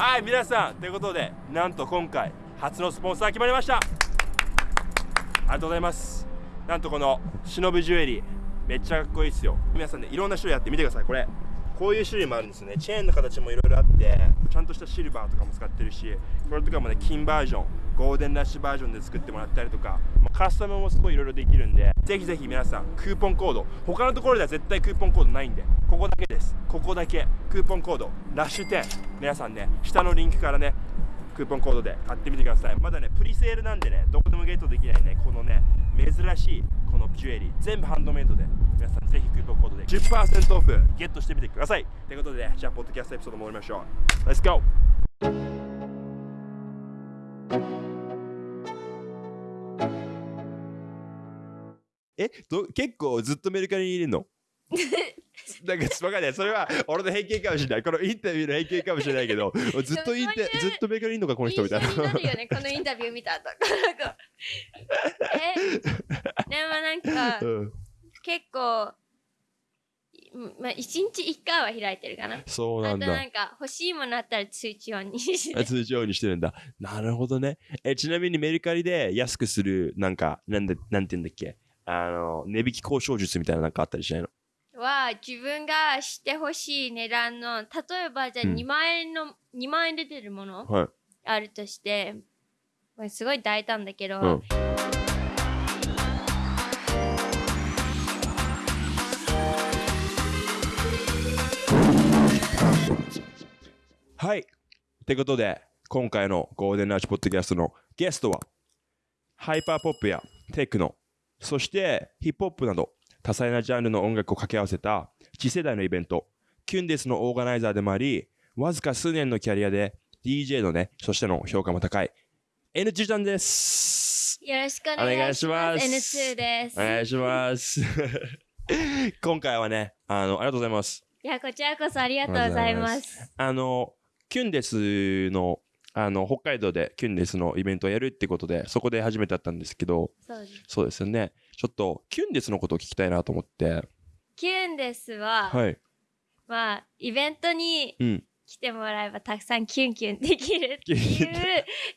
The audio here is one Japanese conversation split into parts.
はい皆さん。ということでなんと今回初のスポンサー決まりました。ありがとうございます。なんとこの忍ぶジュエリーめっちゃかっこいいですよ。皆さんねいろんな種類あってみてください。これこういう種類もあるんですね。チェーンの形もいろいろあってちゃんとしたシルバーとかも使ってるしこれとかもね金バージョン。ゴールデンラッシュバージョンで作ってもらったりとかまカスタムもすごいいろいろできるんでぜひぜひ皆さんクーポンコード他のところでは絶対クーポンコードないんでここだけです。ここだけ。クーポンコードラッシュ10皆さんね下のリンクからねクーポンコードで買ってみてください。まだねプリセールなんでねどこでもゲットできないねこのね珍しいこのジュエリー。全部ハンドメイドで。皆さんぜひクーポンコードで10%オフゲットしてみてください。ということでじゃあポッドキャストエピソード戻りましょう。Let's go! えど結構ずっとメルカリにいるの？なんかわかんないそれは俺の偏見かもしれないこのインタビューの偏見かもしれないけどずっとインタずっとメルカリにいるのかこの人みたいななるよね、このインタビュー見た後。なんかえ、でもなんか、うん結構、うんまあ、一日一回は開いてるかな。あとそうなんだなんか、欲しいものあったら通知音にして。通常にしてるんだ。なるほどね。え、ちなみにメルカリで安くする、なんか、なんで、なんて言うんだっけ？あの、値引き交渉術みたいななんかあったりしないの？は、自分がしてほしい値段の、例えばじゃあうん2万円の、2万円で出てるものはい。あるとして、これすごい大胆だけど、うんはい。ってことで、今回のゴールデンラッシュポッドキャストのゲストは、ハイパーポップやテクノ、そしてヒップホップなど多彩なジャンルの音楽を掛け合わせた次世代のイベント、キュンデスのオーガナイザーでもあり、わずか数年のキャリアで DJ のね、そしての評価も高い NG ちゃんです。よろしくお願いします。お願いします N2 です。お願いします。今回はね、あの、ありがとうございます。いや、こちらこそありがとうございます。あの、キュンデスの、あの、北海道でキュンデスのイベントをやるってことで、そこで初めて会ったんですけど、そうです。そうですよね。ちょっと、キュンデスのことを聞きたいなと思って、キュンですは、はい。まあ、イベントにうん。来てもらえばたくさんキュンキュンできるっていう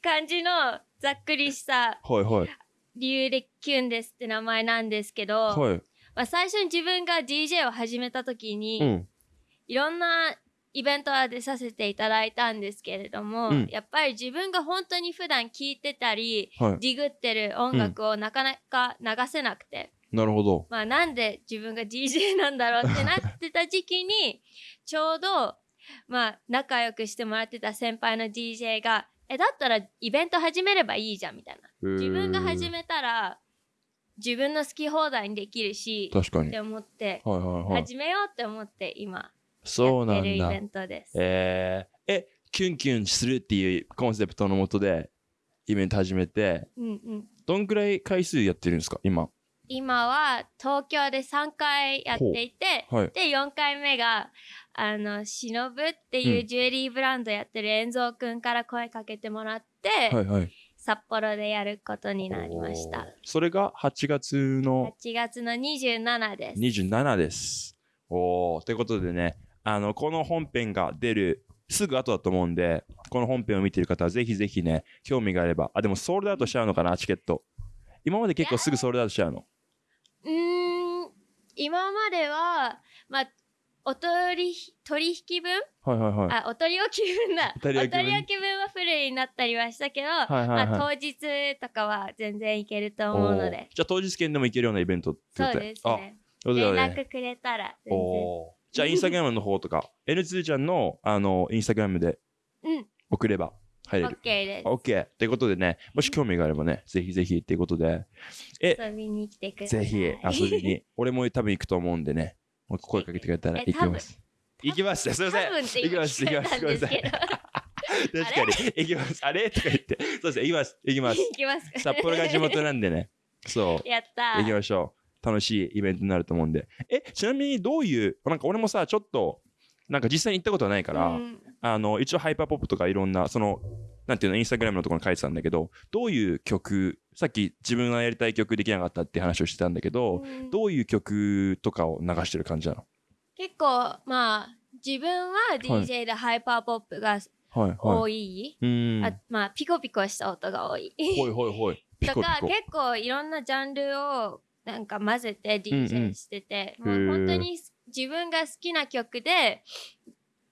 感じのざっくりしたはいはい。理由でキュンですって名前なんですけど、はい。まあ、最初に自分が DJ を始めた時に、うん。いろんなイベントは出させていただいたんですけれども、うんやっぱり自分が本当に普段聴いてたり、はい。ディグってる音楽をなかなか流せなくて、なるほど。まあなんで自分が DJ なんだろうってなってた時期に、ちょうど、まあ仲良くしてもらってた先輩の DJ が、え、だったらイベント始めればいいじゃんみたいな。自分が始めめたら、自分の好き放題にできるし、確かに。って思って、はいはいはい。始めようって思って今、そうなんだイベ。ントです。えー、え、キュンキュンするっていうコンセプトのもとで、イベント始めて、うんうん。どんくらい回数やってるんですか今？今は東京で3回やっていて、はい。で、4回目が、あの、しのぶっていううんジュエリーブランドやってる遠蔵くんから声かけてもらって、はいはい。札幌でやることになりました。。それが8月の？8月の27です。27です。おー。ということでね、あの、この本編が出るすぐ後だと思うんで、この本編を見てる方はぜひぜひね、興味があれば。あ、でもソールドアウトしちゃうのかな、チケット。今まで結構すぐソールドアウトしちゃうの？うーん、今までは、まあ、お取り、取引分？はいはいはい。あ、お取り置き分だ。お取り置き分？はフルになったりはしたけど、はいはいはいまあ、当日とかは全然いけると思うので。じゃあ当日券でも行けるようなイベントってことそうですあ、ね。そうだ連。絡くれたら全然。おーじゃあインスタグラムの方とか、N2 ちゃんのあのインスタグラムでうん、送れば入れ OK る。です。OK。ということでね、もし興味があればね、ぜひぜひっていうことで、え遊びに来てください。ぜひ遊びに。俺も多分行くと思うんでね、もう声かけてくれたらえ行きます。行きます。すいません。多分って行き今ます。行きます。聞こえたんごめんなさい。ですけど。確かに。行きます。あれ？とか言って。そうですね。行きます。行きます。行きますか札幌が地元なんでね。そう。やった行きー。ましょう。楽しいイベントになると思うんで。え、ちなみにどういう、なんか俺もさ、ちょっと、なんか実際に行ったことはないから、うん。あの、一応ハイパーポップとかいろんな、その、なんていうの、インスタグラムのところに書いてたんだけど、どういう曲、さっき自分がやりたい曲できなかったって話をしてたんだけど、うん。どういう曲とかを流してる感じなの？結構、まあ、自分は DJ でハイパーポップがはいはい。多い、うん。あまあピコピコした音が多い。ほいほいほい。ピ とか結構いろんなジャンルをなんか混ぜてうんうん。DJ してて、へー。もう本当に自分が好きな曲で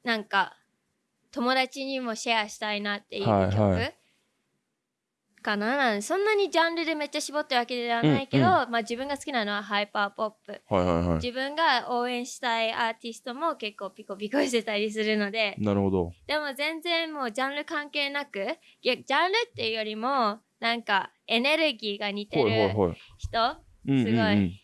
なんか友達にもシェアしたいなっていう曲、はいはい。かな？なんそんなにジャンルでめっちゃ絞ってるわけではないけど、うんまあ自分が好きなのはハイパーポップ。はいはいはい。自分が応援したいアーティストも結構ピコピコしてたりするのでなるほど。でも全然もうジャンル関係なくジャンルっていうよりもなんかエネルギーが似てほいほいるほい人うんうんうん。すごい。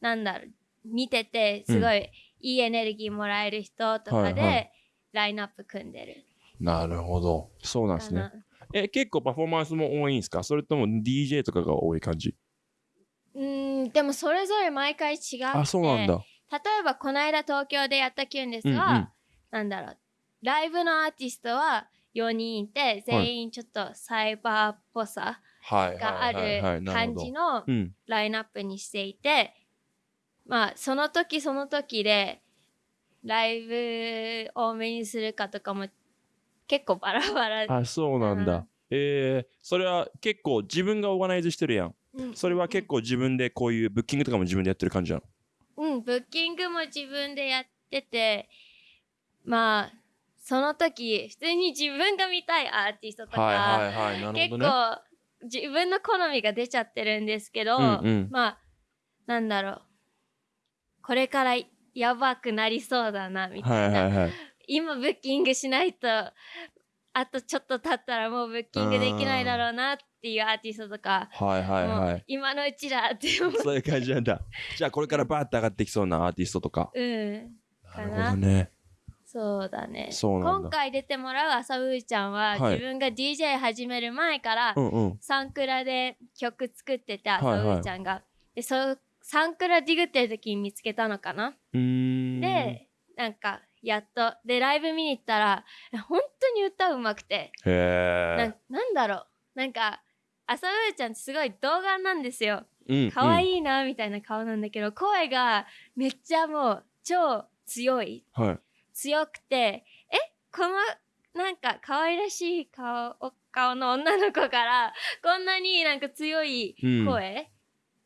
なんだろう見ててすごいいいエネルギーもらえる人とかでラインナップ組んでる。なるほど。そうなんですね。え結構パフォーマンスも多いんですか？それとも DJ とかが多い感じ？うーんでもそれぞれ毎回違ってあそうなんだ。例えばこの間東京でやったキュンですは、うんうん。なんだろうライブのアーティストは4人いて全員ちょっとサイバーっぽさはいがある感じのうん。ラインナップにしていてまあその時その時でライブ多めにするかとかも結構バラバラ。あそうなんだ。うん。えー、それは結構自分がオーガナイズしてるやん。うん。それは結構自分でこういうブッキングとかも自分でやってる感じなの？うんブッキングも自分でやっててまあその時普通に自分が見たいアーティストとか、はいはいはいなる結構自分の好みが出ちゃってるんですけど、うんうん。まあなんだろう。これからやばくなりそうだなみたはいいな、はいはい今ブッキングしないとあとちょっと経ったらもうブッキングできないだろうなっていうアーティストとか、はいはいはい。今のうちだってそういう感じなんだ。じゃあこれからバーッと上がってきそうなアーティストとか。うん。なるほどねそうだね。そうなんだ。今回出てもらう朝うーちゃんは、はい。自分が DJ 始める前から、うんうん。サンクラで曲作ってて朝うーちゃんが、でそうサンクラディグってる時に見つけたのかな、うーん。でなんかやっと。でライブ見に行ったら本当に歌うまくて、なんなんだろう。なんか朝うーちゃんってすごい童顔なんですよ。うん可愛いいなみたいな顔なんだけど、声がめっちゃもう超強い。はい強くてえこのなんか可愛らしい顔お顔の女の子から こんなになんか強い声、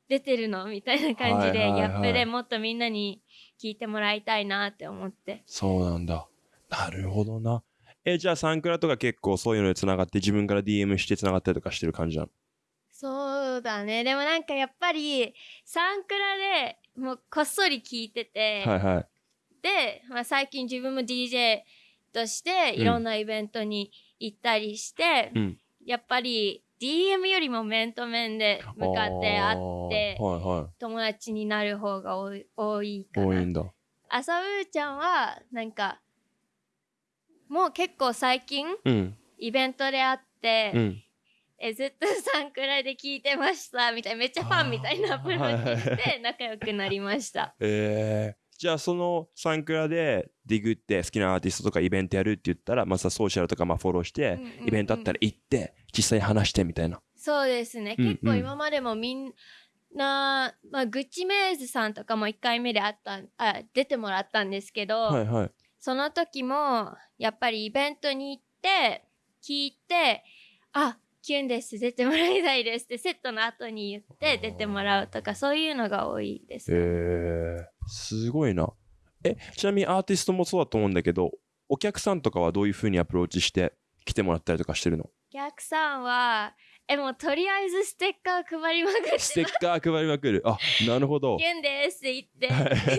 出てるのみたいな感じで、ギャップでもっとみんなに聞いてもらいたいなって思って。そうなんだ。なるほどな。えじゃあサンクラとか結構そういうのでつながって自分から DM してつながったりとかしてる感じなの？そうだね。でもなんかやっぱりサンクラでもうこっそり聞いてて、はいはい。で、まあ、最近自分も DJ としていろんなイベントに行ったりして、うん。やっぱり DM よりも面と面で向かって会ってはいは友達になる方が多いかな。多いんだ。朝うーちゃんはなんかもう結構最近うん。イベントで会って、うん。えずっとサンクラで聞いてましたみたいなめっちゃファンみたいなアプローチして仲良くなりました。えー、じゃあそのサンクラでディグって好きなアーティストとかイベントやるって言ったらまたソーシャルとかまあフォローして、うんうんうん。イベントあったら行って実際話してみたいな。そうですね、うんうん。結構今までもみんな、まあ、グッチメイズさんとかも1回目であったあ出てもらったんですけど、はいはい。その時もやっぱりイベントに行って聞いて「あキュンです。出てもらいたいです」ってセットの後に言って出てもらうとかそういうのが多いです、えー、すごいな。えちなみにアーティストもそうだと思うんだけどお客さんとかはどういうふうにアプローチして来てもらったりとかしてるの？お客さんはえもうとりあえずステッカー配りまくってステッカー配りまくる。あなるほど。キュンですって言って。は い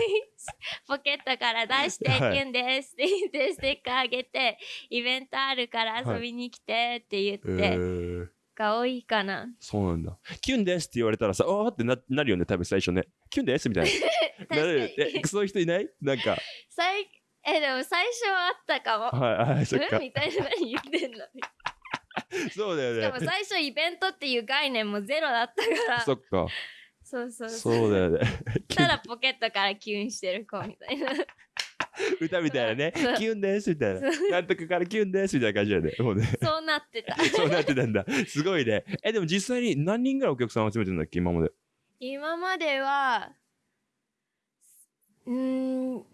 ポケットから出して、はい。キュンですって言ってステッカーあげてイベントあるから遊びに来てって言って、えー、が多いかな。そうなんだ。キュンですって言われたらさあーってななるよね多分最初ね。キュンですみたいな。なるえそういう人いない？なんか。最えでも最初はあったかも。はいはいそっか。うん？みたいな何言ってんの そうだよね。でも最初イベントっていう概念もゼロだったから。そっか。そうそう。そうだよね。ただポケットからキュンしてる子みたいな 歌みたいなね。キュンですみたいな。なんとかからキュンですみたいな感じだよね。もうね。そうなってた。そうなってたんだ。すごいね。えでも実際に何人ぐらいお客さん集めてるんだっけ？今まで。今まではうーん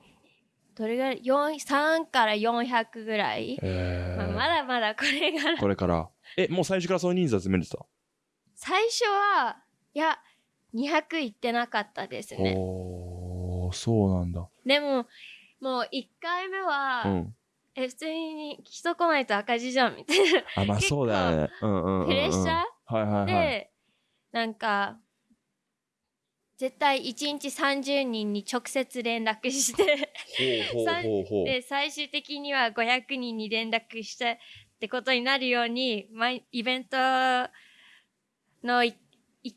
どれぐらい？4 3から400ぐらい、えまあ、まだまだこれから。これから。え、もう最初からその人数集めてた最初はいや200いってなかったですね。おー、そうなんだ。でももう1回目は、うん。え普通に人来ないと赤字じゃんみたいなあ、まあそうだよね。うんうんうん、うん。プレッシャー？はいはいはい。でなんか絶対1日30人に直接連絡して。で最終的には500人に連絡してってことになるように毎イベントの1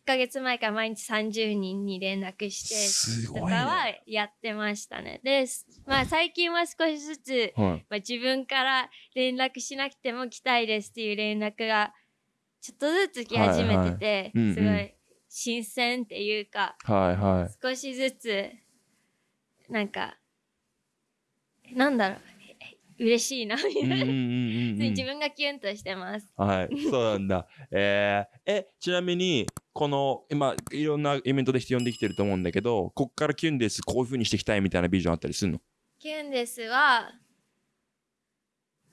ヶ月前から毎日30人に連絡してとか。はやってましたね。で、まあ最近は少しずつ、はい。まあ、自分から連絡しなくても来たいですっていう連絡がちょっとずつ来始めてて、はいはいすごい新鮮っていうか、はいはい。少しずつなんかなんだろう嬉しいなみたいな。自分がキュンとしてます。はい、そうなんだ。えー、え、ちなみに、この、今、いろんなイベントで人呼んできてると思うんだけど、こっからキュンです、こういう風にしていきたいみたいなビジョンあったりするの？キュンですは、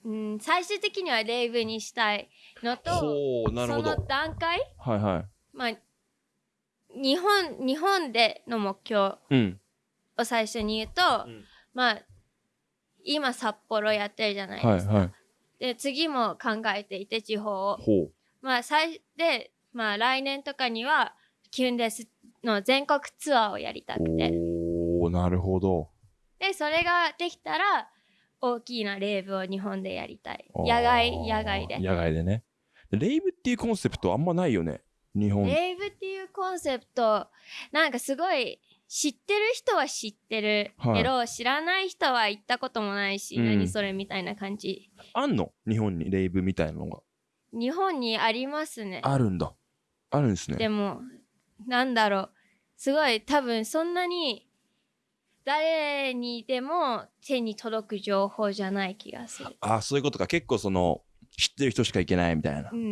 うん、最終的にはレイブにしたいのとその。段階はいはまあ日本日本での目標。を最初に言うと、うんまあ今札幌やってるじゃないですか。はいはい。で次も考えていて地方を。まあ最でまあ来年とかにはキュンですの全国ツアーをやりたくておー、なるほど。でそれができたら大きなレイブを日本でやりたい野外野外で野外でね。レイブっていうコンセプトあんまないよね。日本。レイブっていうコンセプトなんかすごい知ってる人は知ってるけど、知らない人は行ったこともないし、うん何それみたいな感じあんの？日本にレイブみたいなのが。日本にありますねあるんだ。あるんですね。でもなんだろうすごい多分そんなに誰にでも手に届く情報じゃない気がするあ、そういうことか。結構その、知ってる人しか行けないみたいなう。んうんう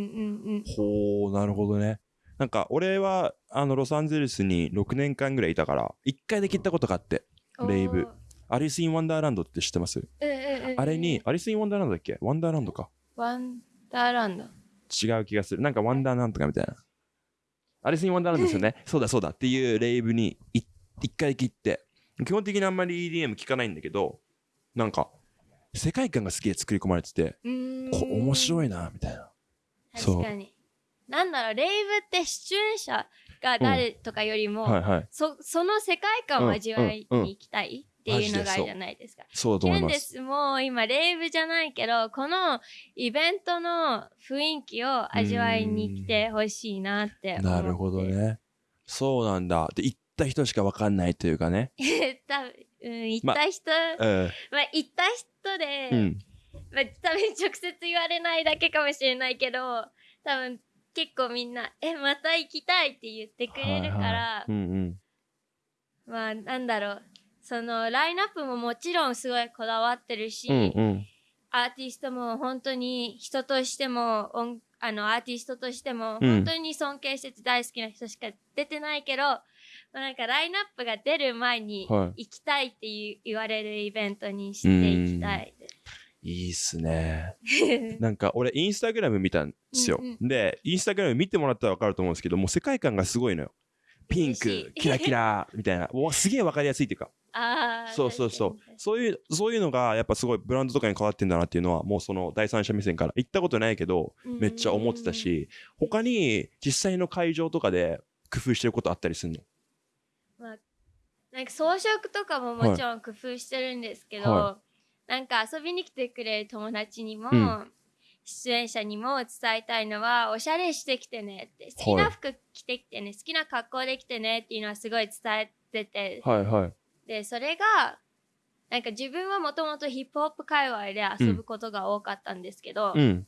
んほう、なるほどね。なんか、俺は、あの、ロサンゼルスに6年間ぐらいいたから、1回だけ行ったことがあって、レイブ。アリス・イン・ワンダーランドって知ってます？うんうんうんあれに、アリス・イン・ワンダーランドだっけ？ワンダーランドか。ワンダーランド。違う気がする。なんかワンダーなんとかみたいな。アリス・イン・ワンダーランドですよね。そうだそうだっていうレイブにい一回切って、基本的にあんまり EDM 聞かないんだけど、なんか、世界観がすげえ作り込まれてて、こ面白いな、みたいな。そう確かになんだろうレイブって出演者が誰とかよりも、はいはい。そその世界観を味わいに行きたいっていうのがあるじゃないですか。そうだとキ思ですもう今レイブじゃないけどこのイベントの雰囲気を味わいに来てほしいなって思ってなるほどね。そうなんだ。で、行った人しかわかんないというかね。多分、うん、行った人、まうん。あ、行った人で、うん。まあ、多分直接言われないだけかもしれないけど多分結構みんな「えまた行きたい」って言ってくれるから、はいはいうんうん。まあなんだろうそのラインナップももちろんすごいこだわってるし、うんうん。アーティストも本当に人としても音あのアーティストとしてもうん本当に尊敬してて大好きな人しか出てないけど、まあなんかラインナップが出る前には行きたいっていう言われるイベントにしていきたい。いいっすね。なんか俺インスタグラム見たんですよ。うんで、インスタグラム見てもらったらわかると思うんですけど、もう世界観がすごいのよ。ピンクキラキラみたいな。もうすげえわかりやすいっていうか。ああそうそうそう。そういう、そういうのがやっぱすごいブランドとかに変わってんだなっていうのは、もうその第三者目線から行ったことないけど、めっちゃ思ってたし、他に実際の会場とかで工夫してることあったりするの？まあ、なんか装飾とかももちろん工夫してるんですけど、はなんか遊びに来てくれる友達にも、うん出演者にも伝えたいのはおしゃれしてきてねって好きな服着てきてね、好きな格好できてねっていうのはすごい伝えてて、はいはい。でそれがなんか自分はもともとヒップホップ界隈で遊ぶことが多かったんですけど、うん。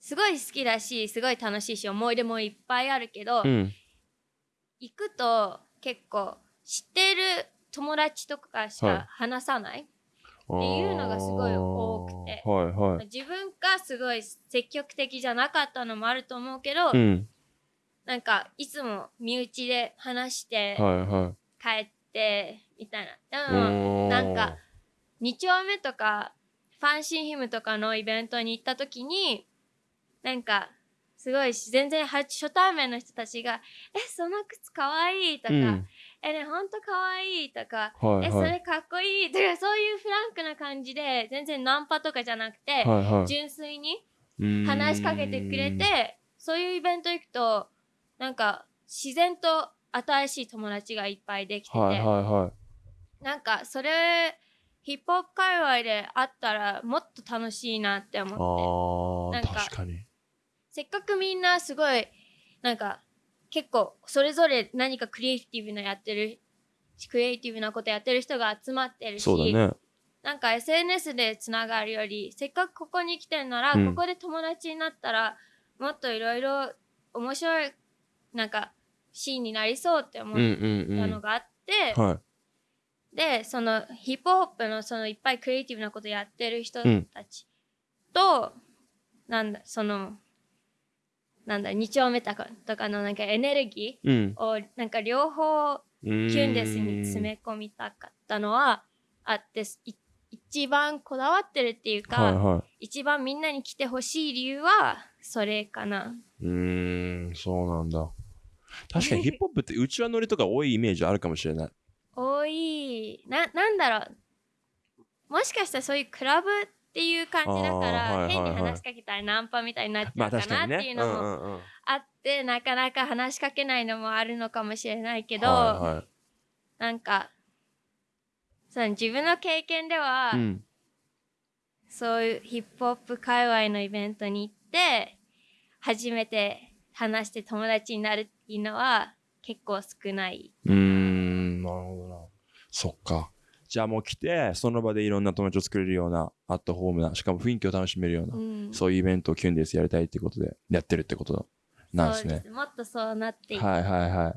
すごい好きだしすごい楽しいし思い出もいっぱいあるけど、うん。行くと結構知ってる友達とかしはいか話さない、っていうのがすごい多くてはいはい。自分がすごい積極的じゃなかったのもあると思うけど、うん。なんかいつも身内で話してはいはい。帰ってみたいなでもおーなんか2丁目とかファンシーヒムとかのイベントに行った時になんかすごい全然は初対面の人たちが「えその靴かわいい」とか「うんえねほんとかわいい」とか「えそはい。はいれかっこいい」とかそういうフランクな感じで全然ナンパとかじゃなくて、はいはい。純粋に話しかけてくれてそういうイベント行くとなんか自然と新しい友達がいっぱいできてて、はいはいはい。なんかそれヒップホップ界隈であったらもっと楽しいなって思って。なんか確かに。せっかくみんなすごいなんか結構それぞれ何かクリエイティブなやってるクリエイティブなことやってる人が集まってるしね。なんか SNS でつながるよりせっかくここに来てるなら、うん。ここで友達になったらもっといろいろ面白いなんかシーンになりそうって思っうんうんうん。たのがあって、はい。でそのヒップホップのそのいっぱいクリエイティブなことやってる人うんたちと、なんだそのなんだ2丁目とかとかのなんかエネルギうんーをなんか両方キュンデスに詰め込みたかったのはあってい一番こだわってるっていうか、はいはい一番みんなに来てほしい理由はそれかな。うーん、そうなんだ。確かにヒップホップってうちわ乗りとか多いイメージあるかもしれない。多いななんだろうもしかしたらそういうクラブっていう感じだから、変に話しかけたらナンパみたいになっちまあゃうか。なっていうのもあって、なかなか話しかけないのもあるのかもしれないけど、なんかその自分の経験では、うんそういうヒップホップ界隈のイベントに行って初めて話して友達になるっていうのは結構少ない。うーん、なるほどな。そっか。じゃあもう来て、その場でいろんな友達を作れるような、アットホームな、しかも雰囲気を楽しめるような、うんそういうイベントをキュンですやりたいってことで、やってるってことなんですね。そうもっとそうなっていい。はいはいは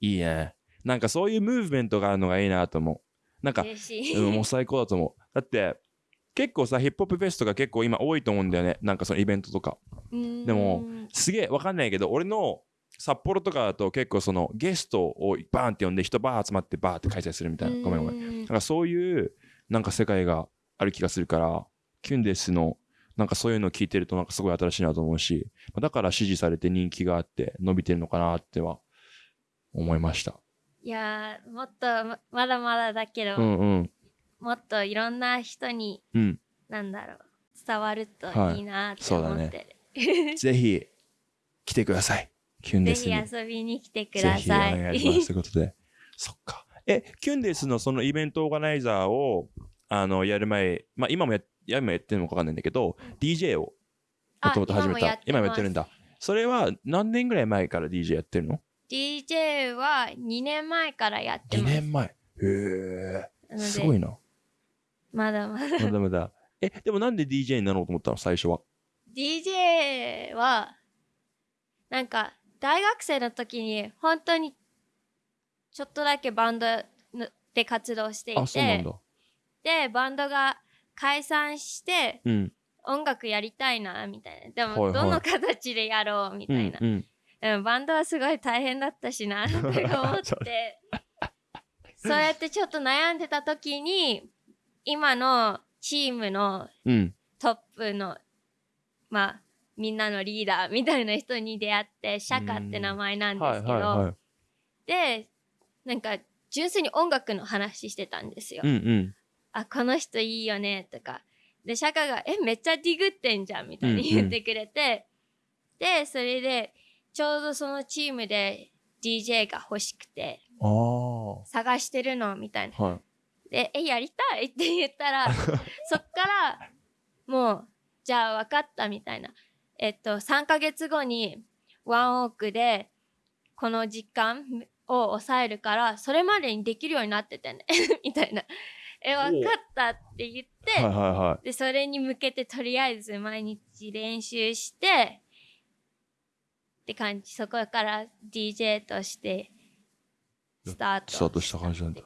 い。いいね。なんかそういうムーブメントがあるのがいいなと思う。なんか。うん、もう最高だと思う。だって、結構さ、ヒップホップフェスとか結構今多いと思うんだよね。なんかそのイベントとか。うんでもすげえわかんないけど、俺の札幌とかだと結構そのゲストをバーンって呼んで人バー集まってバーって開催するみたいな。ごめんごめん。んなんかそういうなんか世界がある気がするから、キュンデスのなんかそういうのを聞いてるとなんかすごい新しいなと思うし、だから支持されて人気があって伸びてるのかなっては思いました。いやーもっとままだまだだけど、うんうん。もっといろんな人にうん。なんだろう伝わるといいなって思ってる、ぜひ来てください。キュンデスぜひに。遊びに来てくぜひおださい。願いします。ということで。そっか。え、キュンデスのそのイベントオーガナイザーをあのやる前、まあ今もや今やってるのかわかんないんだけど、DJ をもともと始めた。今もやってるんだ。だ。それは何年ぐらい前から DJ やってるの？DJ は2年前からやって ?2 ます。年前。へえ。すごいな。まだまだ。まだまだ。え、でもなんで DJ になろうと思ったの？最初は。DJ は、なんか、大学生の時に本当にちょっとだけバンドので活動していて、だ。で、バンドが解散してうん。音楽やりたいな、みたいな。でも、どの形でやろう、みうたいな。。んうん。でもバンドはすごい大変だったしな、って思って。そうやってちょっと悩んでた時に、今のチームのうん。トップの、まあ、みんなのリーダーみたいな人に出会って、シャカって名前なんではいすけど、はいはい。で、なんか、純粋に音楽の話してたんですよ。うんうん。あ、この人いいよね、とか。で、シャカが、え、めっちゃディグってんじゃん、みたいに言ってくれて、で、それで、ちょうどそのチームで DJ が欲しくて。探してるの、みたいな。はい。で、え、やりたいって言ったら、そっから、もう、じゃあ分かったみたいな。えっと、3ヶ月後にワンオークで、この時間を抑えるから、それまでにできるようになっててね。みたいな。え、分かったって言って、はいはいはい。で、それに向けてとりあえず毎日練習して、って感じ。そこから DJ として、スタートスタートした感じなんだ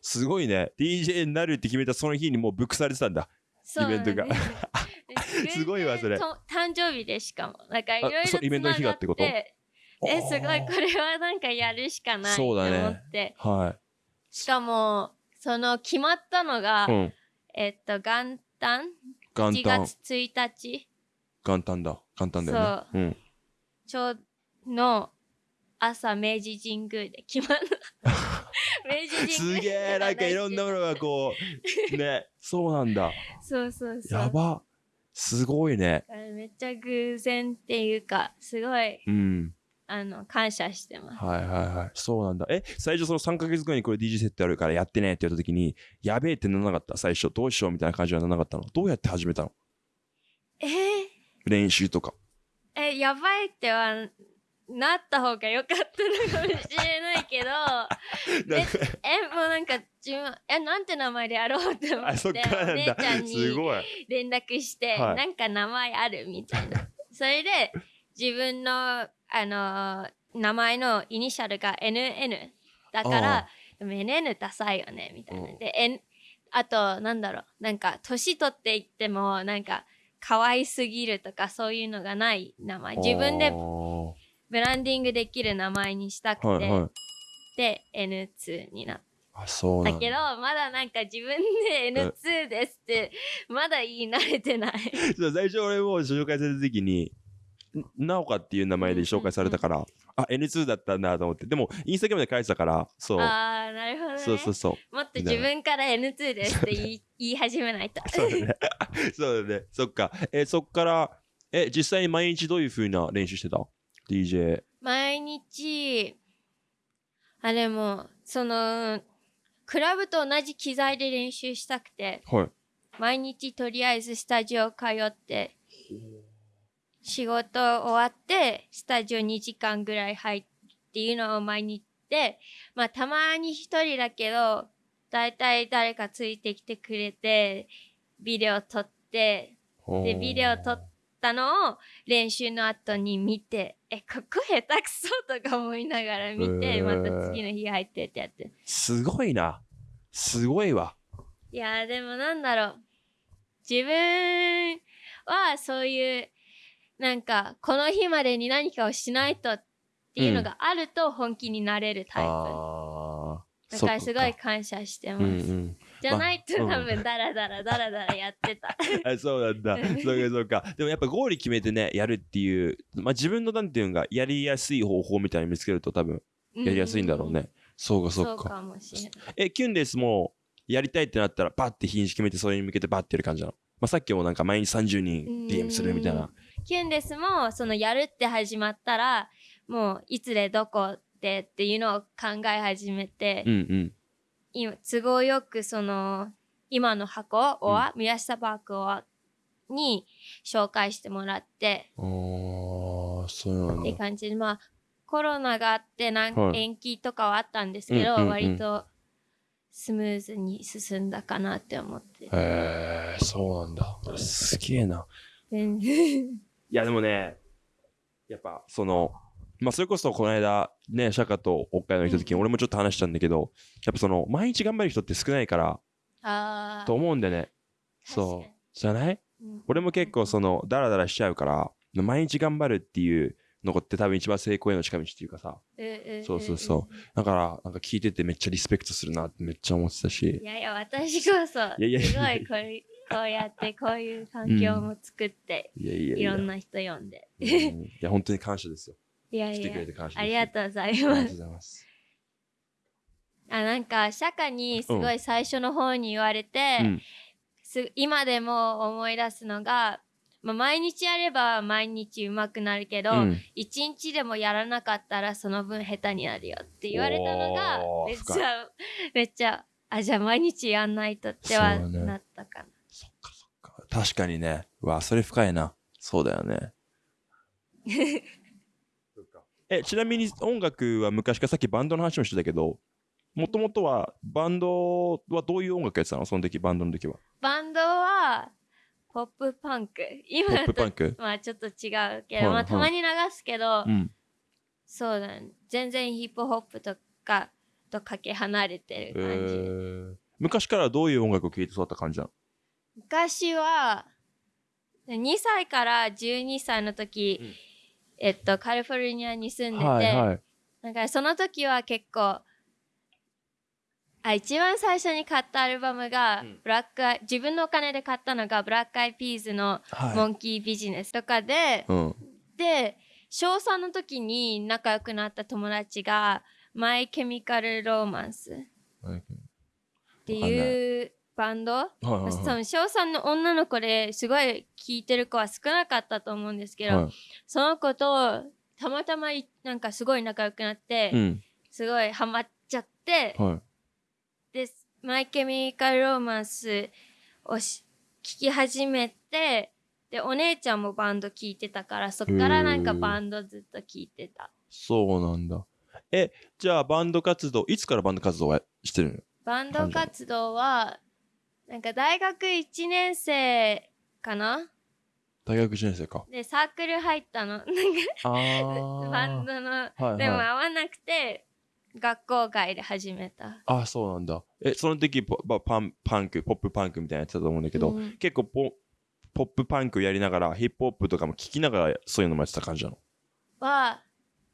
すごいね。DJ になるって決めたその日にもうブックされてたんだ。イベントがすすごいわそれ。と誕生日でしかも。なんかいろいろそうイベントの日がってこと？え、すごい、これはなんかやるしかないと思そうだねって。はしかも、その決まったのが、い。うん。えっと元旦？1元旦。月1日？元旦だ。元旦だよね。う。ん。ちょうの朝明治神宮で決まる 明治神宮すげえなんかいろんなものがこうね そうなんだ。そうそうそう。やばすごいね。めっちゃ偶然っていうかすごいうん。あの感謝してます。はいはいはい。そうなんだ。え最初その3ヶ月後にこれ DJ セットやるからやってねって言った時にやべえってならなかった？最初どうしようみたいな感じはならなかったの？どうやって始めたの？えー。練習とか。えやばいってはなった方が良かったのかもしれないけど えもうなんか自分えなんて名前でやろうって思っってお姉ちゃんに連絡して、はい。なんか名前あるみたいな。それで自分のあの名前のイニシャルが NN だかあらでも NN ダサいよねみたいな、うん。で、N、あとなんだろう。なんか年取っていってもなんか可愛すぎるとかそういうのがない名前。自分でブランディングできる名前にしたくて、はいはい。で N2 になっあそうだ。たけどまだなんか自分で N2 ですってまだ言い慣れてない。最初俺も紹介された時にんなおかっていう名前で紹介されたから、あ N2 だったんだと思って。でもインスタグラムで書いてたからそう。ああなるほどね。そうそうそう。もっと自分から N2 ですって言い言い始めないと。そうだね。そうだね。そっか。えそっからえ実際に毎日どういう風な練習してた？DJ 毎日。あでもそのクラブと同じ機材で練習したくて。はい。毎日とりあえずスタジオ通って仕事終わってスタジオ2時間ぐらい入っていうのを毎日でまあたまに一人だけどだいたい誰かついてきてくれてビデオ撮ってでビデオ撮ったのを練習の後に見てえここ下手くそとか思いながら見て、また次の日入ってってやって。すごいな。すごいわ。いやーでもなんだろう。自分はそういうなんかこの日までに何かをしないとっていうのがあると本気になれるタイプ、あー。だからすごい感謝してます、うんうんじゃないとまあ多分ダラダラダラダラやってた あそうなんだ。そうかそうか。でもやっぱゴール決めてね、やるっていう、まあ自分のなんていうのが、やりやすい方法みたいに見つけると多分やりやすいんだろうね。そうかそそううか。かもしれないえ、キュンですもやりたいってなったら、バッて日にち決めて、それに向けてバッてやる感じなの？まあさっきもなんか毎日30人 DM するみたいな。キュンですもそのやるって始まったらもういつでどこでっていうのを考え始めて、うん今都合よくその今の箱を、宮下パークをに紹介してもらってそうなんってだ。感じでまあコロナがあってなんはい延期とかはあったんですけど、うんうんうん割とスムーズに進んだかなって思ってへえ、そうなんだ。すげえな。いやでもね、やっぱその、まあそれこそこの間、ね、シャカと北海道に来た時に俺もちょっと話したんだけど、やっぱその、毎日頑張る人って少ないから、あと思うんだよね。そう。じゃない？うん。俺も結構その、ダラダラしちゃうから、毎日頑張るっていうのって多分一番成功への近道っていうかさ、うんんそうそうそう。だから、なんか聞いててめっちゃリスペクトするなってめっちゃ思ってたし。い、やいや私こそいやいやすごいこうこうやってこういう環境も作って、いやいやいや。いろんな人呼んで。うん。いや、本当に感謝ですよ。いやいや。ありがとうございます。あなんか社会にすごい最初の方に言われて、うんす今でも思い出すのが、まあ、毎日やれば毎日上手くなるけど、うん一日でもやらなかったらその分下手になるよって言われたのがめっちゃめっちゃあじゃあ毎日やんないとってはなったかな。そっかそっか。確かにね。うわ、それ深いな。そうだよね。え、ちなみに音楽は昔からさっきバンドの話もしてたけど、もともとはバンドはどういう音楽やってたの？その時、バンドの時は。バンドはポップパンク。今ポップパンク？まあちょっと違うけど、はいまあたまに流すけど、うん。そうだね。全然ヒップホップとかとかけ離れてえる感じ、ー、昔からどういう音楽を聴いて育った感じなの？昔は2歳から12歳の時、うんえっとカリフォルニアに住んでて、はいはい。なんかその時は結構あ一番最初に買ったアルバムが、うんブラックアイ自分のお金で買ったのがブラックアイピーズの「モはンキービジネス」とかで、うん。で小3の時に仲良くなった友達が「マイ・ケミカル・ローマンス」っていうバンド？はいはいはい。多分小3の女の子ですごい聴いてる子は少なかったと思うんですけど、はい。その子とたまたまいなんかすごい仲良くなって、うん。すごいハマっちゃって、はい。でマイ・ケミカル・ローマンスをし聴き始めてでお姉ちゃんもバンド聴いてたからそっからなんかバンドずっと聴いてた。そうなんだ。え、じゃあバンド活動、いつからバンド活動はしてるの？バンド活動はなんか大学1年生かな？大学1年生か。でサークル入ったのなんか。バンドのはいはいでも合わなくて学校外で始めたあ、そうなんだ。え、その時ポパパンパンク、ポップパンクみたいなやつだと思うんだけど、うん結構ポポップパンクやりながら、ヒップホップとかも聞きながらそういうのもやってた感じなの？は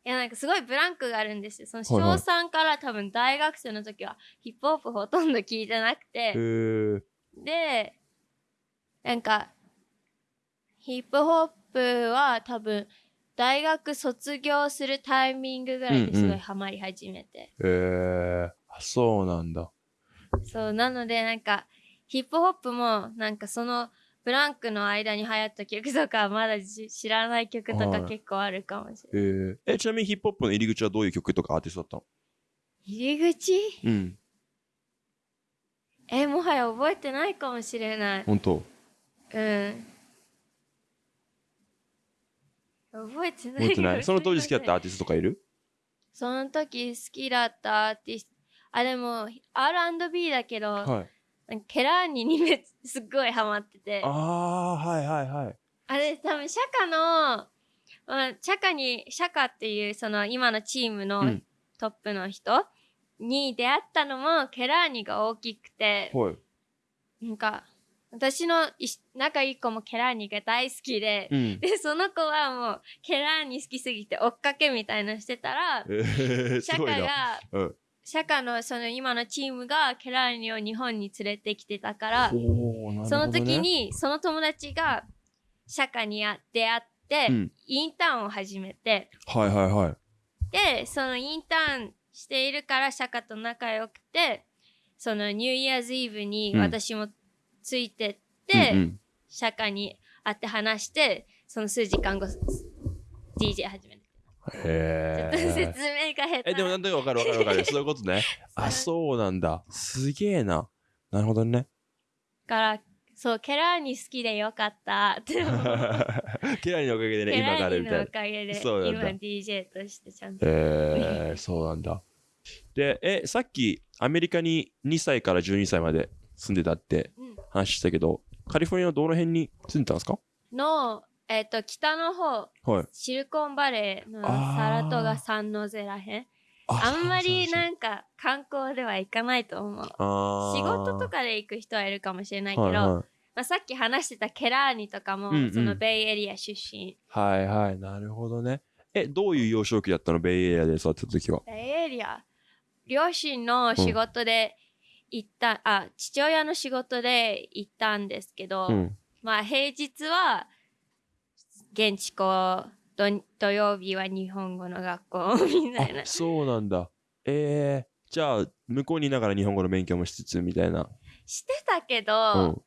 いやなんかすごいブランクがあるんですよその小はいはい3から多分大学生の時はヒップホップほとんど聞いてなくて。でなんかヒップホップは多分大学卒業するタイミングぐらいですうんうんごいハマり始めて、へー。あそうなんだ。そうなのでなんかヒップホップもなんかそのブランクの間に流行った曲とかまだじ知らない曲とはい。か結構あるかもしれない、へー。え、ちなみにヒップホップの入り口はどういう曲とかアーティストだったの？入り口？うん。えもはや覚えてないかもしれない。本当？うん。覚えてない覚えてない？その当時好きだったアあーティストとかいる？その時好きだったアーティスト。あでも R&B だけど、はい。ケラーニにめっすっごいハマっててああ、はいはいはい。あれ多分シャカの、まあ、シャカにシャカっていうその今のチームのうんトップの人に出会ったのもケラーニが大きくて、はい。なんか私の仲いい子もケラーニが大好きで、うん。でその子はもうケラーニ好きすぎて追っかけみたいなのしてたらえー。カがうん。シャカのその今のチームがケラーニを日本に連れてきてたから、ね。その時、にその友達がシャカにあ出会って、うん。インターンを始めて。はいはいはい。でそのインターンしているからシャカと仲良くてそのニューイヤーズイブにうん。私もついてって、うんうん。シャカに会って話してその数時間後 DJ 始めへ説え。明が下手え、でもなんとなくわかるわかるわかる。そういうことね。あ、そうなんだ。すげえな。なるほどね。からそうケラーニ好きでよかったって思うケラニのおかげでね、ケ今がラーニのおあるみたいな。かげでそうなんだ今 DJ としてちゃんとえー、そうなんだ。で、え、さっきアメリカに2歳から12歳まで住んでたってうん話したけど、カリフォルニアのどの辺に住んでたんですか？の、えっと北の方はい。シリコンバレーのサラトガサンノゼらへん。あんまりななんか観光では行かないと思う。仕事とかで行く人はいるかもしれないけど、はいはい。まあ、さっき話してたケラーニとかも、うんうん。そのベイエリア出身。はいはい、なるほどね。え、どういう幼少期だったの？ベイエリアで育ってた時は。ベイエリア？両親の仕事で行った、あ父親の仕事で行ったんですけど、うん。まあ平日は現地校土土曜日は日本語の学校みたいなあ、そうなんだ。えー、じゃあ、向こうにいながら日本語の勉強もしつつみたいな。してたけど、うん。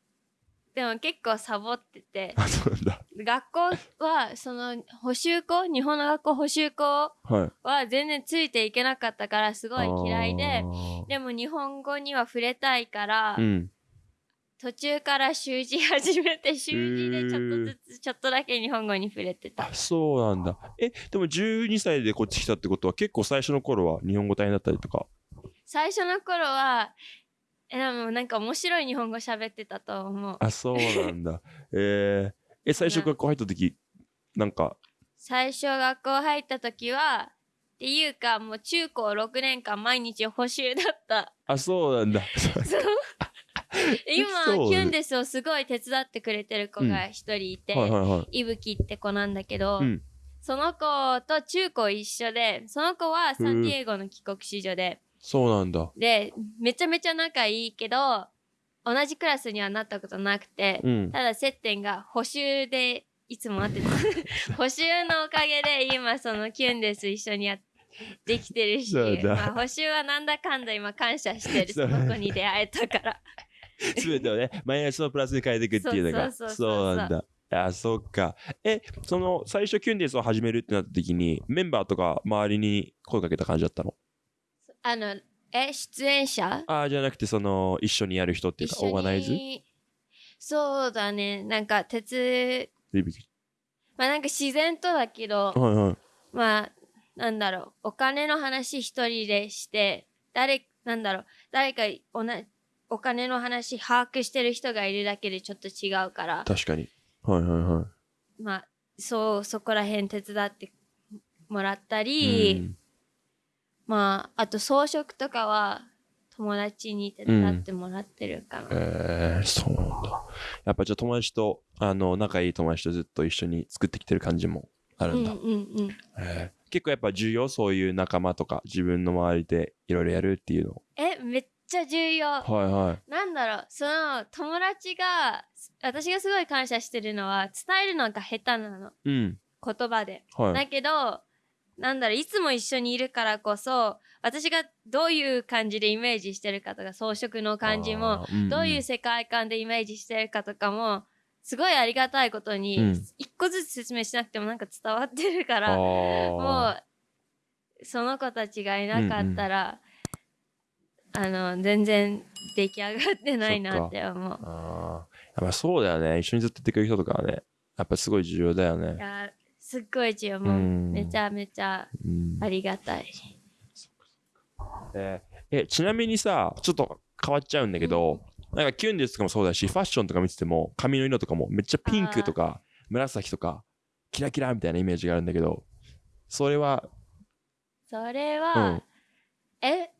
でも結構サボってて あ、そうなんだ。学校はその補習校日本の学校補習校はい。は全然ついていけなかったからすごい嫌いであーでも日本語には触れたいから、うん。途中から習字始めて習字でちょっとずつちょっとだけ日本語に触れてたあ、そうなんだ。え、でも12歳でこっち来たってことは結構最初の頃は日本語大変だったりとか？最初の頃はえでもなんか面白い日本語喋ってたと思うあ、そうなんだ。えー、え、最初学校入った時、なんか、最初学校入った時はっていうかもう中高6年間毎日補習だったあ、そうなんだ。そう 今キュンデスをすごい手伝ってくれてる子が一人いて、はいはいはい。いぶきって子なんだけど、うん。その子と中高一緒でその子はサンディエゴの帰国子女で、そうなんだ。でめちゃめちゃ仲いいけど同じクラスにはなったことなくて、うん。ただ接点が補習でいつも会ってた 補習のおかげで今そのキュンです一緒にやできてるし、まあ、補習はなんだかんだ今感謝してる。その子に出会えたから すべてをね、マイナスのプラスに変えていくっていうのが。そうなんだ。あ、そっか。え、その、最初キュンデスを始めるってなった時に、メンバーとか周りに声かけた感じだったの？あのえ出演者？ああ、じゃなくて、その、一緒にやる人っていうか、オーガナイズ？にそうだね。なんか鉄まあなんか自然とだけどはいはい。まあなんだろう。お金の話一人でして誰なんだろう。誰かおなお金の話把握してる人がいるだけでちょっと違うから確かに。はいはいはい。まあそうそこら辺手伝ってもらったり、うんまああと装飾とかは友達に手伝ってもらってるかな、えー、そうなんだ。やっぱじゃあ友達と、あの、仲いい友達とずっと一緒に作ってきてる感じもあるんだ。うんうんうんえー結構やっぱ重要？そういう仲間とか自分の周りでいろいろやるっていうの。えめっちゃ重要。はいはい。なんだろうその友達が私がすごい感謝してるのは伝えるのが下手なの。うん。言葉で、はい。だけどなんだろういつも一緒にいるからこそ私がどういう感じでイメージしてるかとか装飾の感じもあー、んん。どういう世界観でイメージしてるかとかもすごいありがたいことに、うん。一個ずつ説明しなくてもなんか伝わってるからもあうその子たちがいなかったら、あの全然出来上がってないなって思うー。あー。やっぱそうだよね。一緒にずっとやってくれる人とかはね、やっぱすごい重要だよいね。やすっごい重要もううんめちゃめちゃうんありがたい。えーえちなみにさ、ちょっと変わっちゃうんだけど、なんかキュンですとかもそうだし、ファッションとか見てても、髪の色とかもめっちゃピンクとか紫とか、キラキラみたいなイメージがあるんだけど、それは、それうは、ん。え？好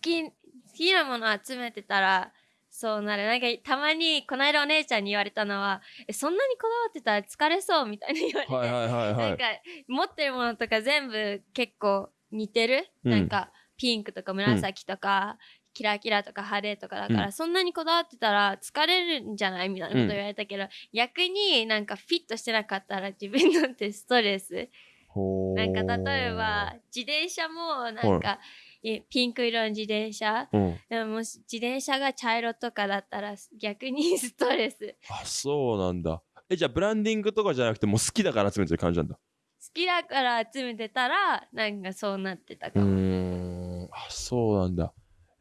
き好きなもの集めてたらそうなる。なんかたまにこの間お姉ちゃんに言われたのはえそんなにこだわってたら疲れそうみたいに言われて、はいはいはいはい。なんか持ってるものとか全部結構似てる、うん。なんかピンクとか紫とか、キラキラとか派手とかだから、うん。そんなにこだわってたら疲れるんじゃないみたいなこと言われたけど、逆になんかフィットしてなかったら自分にとってストレス。なんか例えば、自転車もなんか、えピンク色の自転車うん。でももし自転車が茶色とかだったら逆に ストレス好あ、そうなんだ。え、じゃあブランディングとかじゃなくて、もう好きだから集めてる感じなんだ。きだから集めてたらなんかそうなってたうかも、ーん。あ、そうなんだ。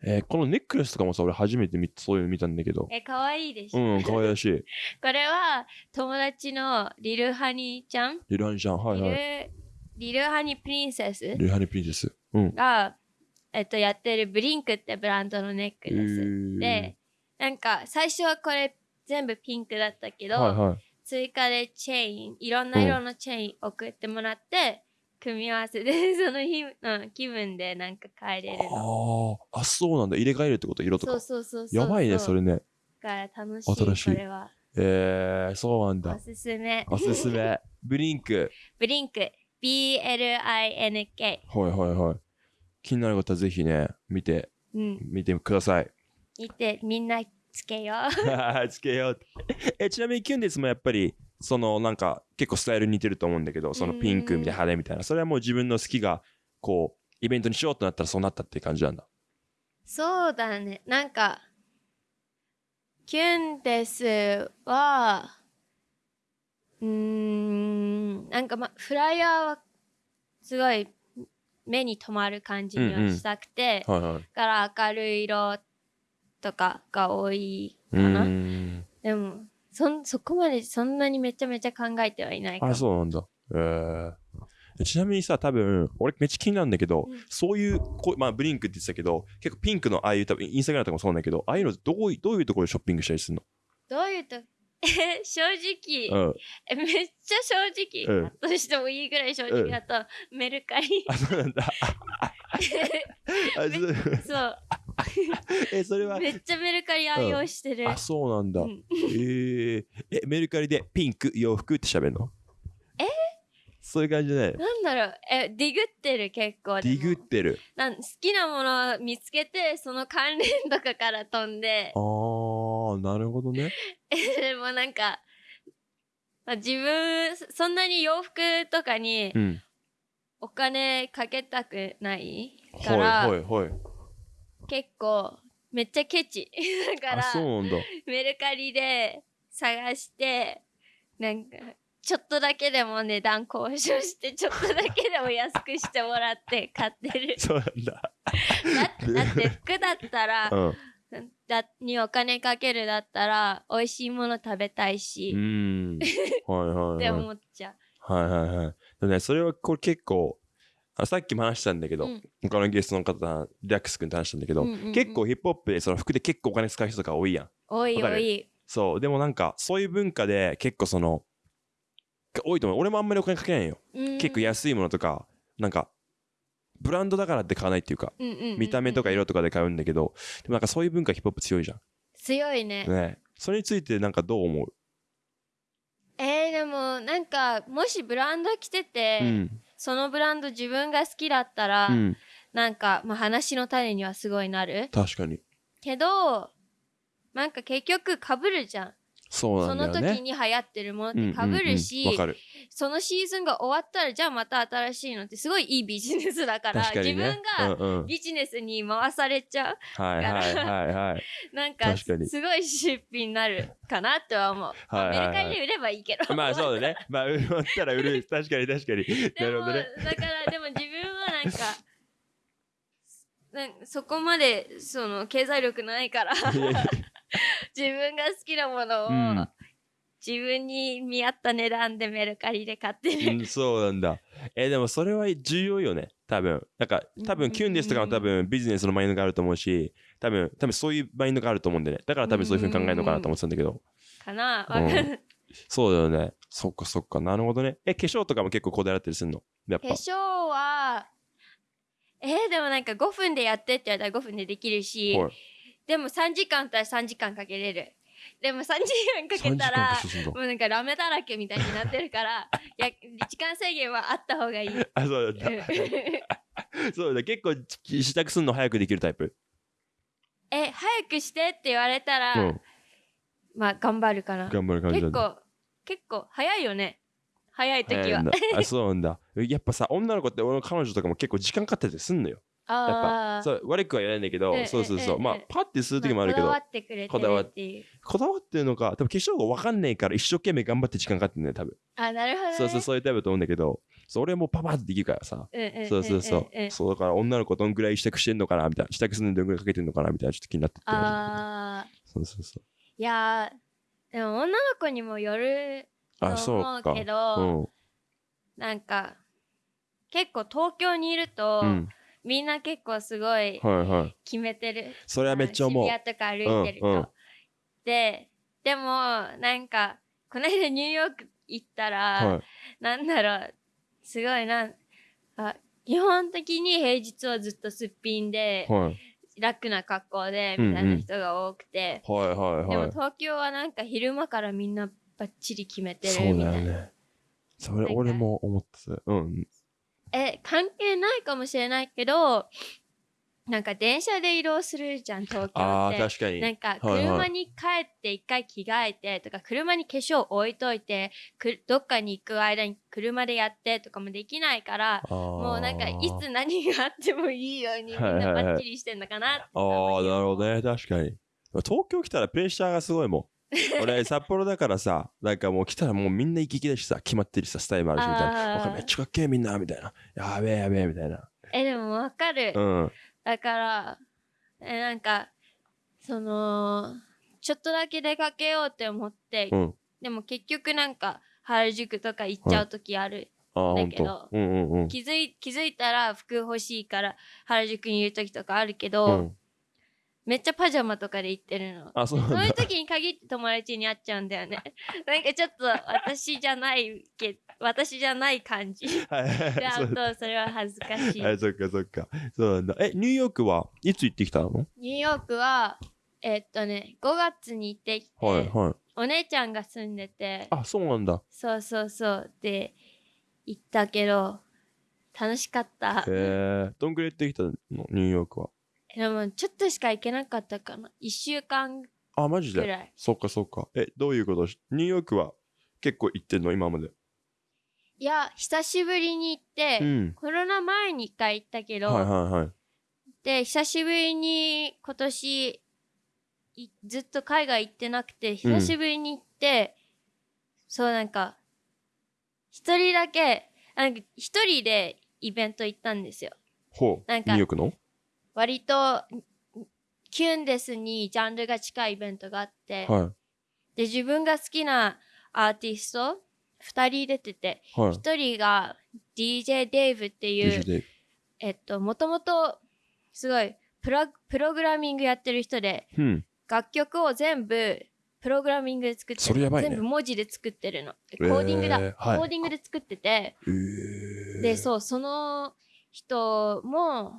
えーこのネックレスとかもさ、俺初めて見そういうの見たんだけど。え可愛いでしょ、うん、可愛らしい。これは友達のリルハニーちゃん、リルハニちゃん、はいはい。リルハニープリンセス？リルハニプリンセス。うん。が、えっと、やってるブリンクってブランドのネックレス、えーでなんか最初はこれ全部ピンクだったけど、はいはい。追加でチェーンいろんな色のチェーン送ってもらって、組み合わせで その日、うん、気分でなんか変えれるのあーあ、そうなんだ。入れ替えるってこと？色とかそう。そうそうそうやばいね、それね。だから楽しい新しいこれはえー、そうなんだお。すすめおすすめ。ブリンク。ブリンク BLINK はいはいはい。気になる方はぜひね、見て、うん見てください。見てみんなつけよう つけよう。え、ちなみにキュンですもやっぱり、そのなんか結構スタイル似てると思うんだけど、そのピンクみたいな派手みたいな。それはもう自分の好きが、こう、イベントにしようとなったらそうなったって感じなんだ。そうだねなんかキュンですはうーんなんかまフライヤーはすごい目に留まる感じにはしたくて、はいはい。だから明るい色とかが多いかな。ん。でもそん、そこまでそんなにめちゃめちゃ考えてはいないかも。あ、そうなんだ。えーちなみにさ、多分、俺めっちゃ気になるんだけど、うんそういうこう、まあ、ブリンクって言ってたけど、結構ピンクのああいう、多分インスタグラムとかもそうなんだけど、ああいうのどういどういうところでショッピングしたりするどういうと、え、正直、のうん。えめっちゃ正直、うんとしてもいいぐらい正直だと、メルカリ。あ、そうなんだ。あそうそう。え、それは、めっちゃメルカリ愛用してる。あ、そうなんだ。うんえー、え、メルカリでピンク洋服って喋るのそういう感じじゃなんだろうえディグってる結構ディグってる。なん好きなものを見つけてその関連とかから飛んであー、なるほどね。で もなんか、まあ、自分そんなに洋服とかにうん。お金かけたくないかはいら、はいはい。結構めっちゃケチ だかあ、そうらなんだ。メルカリで探してなんかちょっとだけでも値段交渉してちょっとだけでも安くしてもらって買ってる そうなんだ。だだって服だったらうん。だにお金かけるだったら美味しいもの食べたいし、うーん。はいはいってはい。思っちゃはいはいはい。でもね、それはこれ結構、あさっきも話したんだけう。ど、うん他のゲストの方、リラックス君と話したんだけど、うんうんうん結構ヒップホップでその服で結構お金使う人とか多いやん。多い多い。そう。でもなんか、そういう文化で結構その、多いと思う。俺もあんまりお金かけないよ。うん結構安いものとか、なんか、ブランドだからって買わないっていうか、うんうんうんうん見た目とか色とかで買うんだけど、でもなんかそういう文化ヒップホップ強いじゃん。強いね。ね。それについてなんかどう思う？えー、でもなんかもしブランド着てて、うん。そのブランド自分が好きだったら、うん。なんか、まあ、話の種にはすごいなる確かに。けどなんか結局かぶるじゃんそうそのなんだよね。時に流行ってるものっうんうんうんてかぶる。そのシーズンが終わったらじゃあまた新しいのってすごいいいビジネスだから、確かにね。自分がうんうん、ビジネスに回されちゃうはいはいはいはい。なんかすごい出費になるかなとは思う、まあはいはいはいメルカリで売ればいいけどまあそうだね。まあ売ったら売る。確かに確かに。なるほどね。だからでも自分はなんかなんそこまでその経済力ないから 自分が好きなものを、うん自分に見合った値段でメルカリで買ってる、うん、そうなんだ。えでもそれは重要よね。多分。なんか、多分、うんキュンですとかも多分ビジネスのマインドがあると思うし、多分、多分そういうマインドがあると思うんでね。だから多分そういうふうに考えるのかなと思ってたんだけど。かなうんそうだよね。そっかそっか。なるほどね。え、化粧とかも結構こだわったりするの？やっぱ。化粧はえー、でもなんか5分でやってって言われたら5分でできるし、はいでも3時間あったら3時間かけれるでも3時間か3時間けたらもうなんかラメだらけみたいになってるからい や時間制限はあった方がいいあ、そうだった。そうだ、結構支度するの早くできるタイプ？え早くしてって言われたら、うん。まあ頑張るかな頑張る感じ。結構結構早いよね早い時はあ、そうなんだ。やっぱさ、女の子って俺の彼女とかも結構時間かかってたりすんのよ。やっぱ、あそう悪くは言わないんだけどうん、そうそうそう。うんまあ、パッてする時もあるけどこだわ、ってくれてるこだわっっていうこだわってるのか、多分化粧が分かんないから一生懸命頑張って時間かかってんね多分。あなるほど、ね、そうそう、そういうタイプだと思うんだけど、そう俺はもうパパってできるからさ。うんうんうんうんそうそうそううん。そうだから女の子どんぐらい支度してんのかなみたいな。支度するのにどんぐらいかけてんのかなみたいなちょっと気になってて。あーそうそうそう。いやーでも女の子にもよるとあ、そうか。思うけど、なんか結構東京にいると、うん。うん。みんな結構すごいはいはい。決めてるそれはめっちゃ思う。渋谷とか歩いてると、うんうんででもなんかこの間ニューヨーク行ったら、はい。なんだろうすごいなあ基本的に平日はずっとすっぴんで、はい。楽な格好でみたいな人が多くて、はいはいでもはい。東京はなんか昼間からみんなバッチリ決めてるみたいな、だよね。それ俺も思ってた。うん。え関係ないかもしれないけどなんか電車で移動するじゃん東京ああ、って。確かに。なんか車に帰って一回着替えてとか車に化粧置いといてくどっかに行く間に車でやってとかもできないからももうなんかいつ何があってもいいようにみんなバッチリしてんのかなってああ、なるほどね。確かに。東京来たらプレッシャーがすごいもん。俺、札幌だからさ、なんかもう来たらもうみんな行き来だしさ、決まってるしさ、スタイルもあるしみたいな。あーわかめっちゃかっけえみんな、みたいな。やべえやべえ、みたいな。えでもわかる、うん。だからえなんかそのちょっとだけ出かけようって思って、うん。でも結局なんか原宿とか行っちゃう時ある、ああ、ほんだけどと。うんうんうん。気づい気づいたら服欲しいから原宿にいる時とかあるけど、うん。めっちゃパジャマとかで行ってるの。あ、そうそうなんだ。いう時に限って友達に会っちゃうんだよね。なんかちょっと私じゃないけ私じゃない感じ。はいはいで会はいうそうとそれは恥ずかしい。はい、そっかそっか。そうなんだ。え、ニューヨークはいつ行ってきたの？ニューヨークはえっとね5月に行ってきて、はいはい。お姉ちゃんが住んでてあ、そうなんだ。そうそうそうで行ったけど楽しかったへえ。どんぐらい行ってきたの？ニューヨークは。でもちょっとしか行けなかったかな1週間あ、マジで？ぐらいそっかそっか。え、どういうこと？しニューヨークは結構行ってんの？今まで。いや久しぶりに行って、うん。コロナ前に1回行ったけど、はいはいはい。で久しぶりに今年いずっと海外行ってなくて久しぶりに行って、そうなんか一人だけなんか一人でイベント行ったんですよほう。なんかニューヨークの？割とキュンデスにジャンルが近いイベントがあって、はで自分が好きなアーティスト2人出ててい。はい。1人が DJ デイブっていう。えっともともとすごいプロプログラミングやってる人でうん。楽曲を全部プログラミングで作ってるね全部文字で作ってるのでコーディングだ、えーはいコーディングで作っててえー、でそうその人も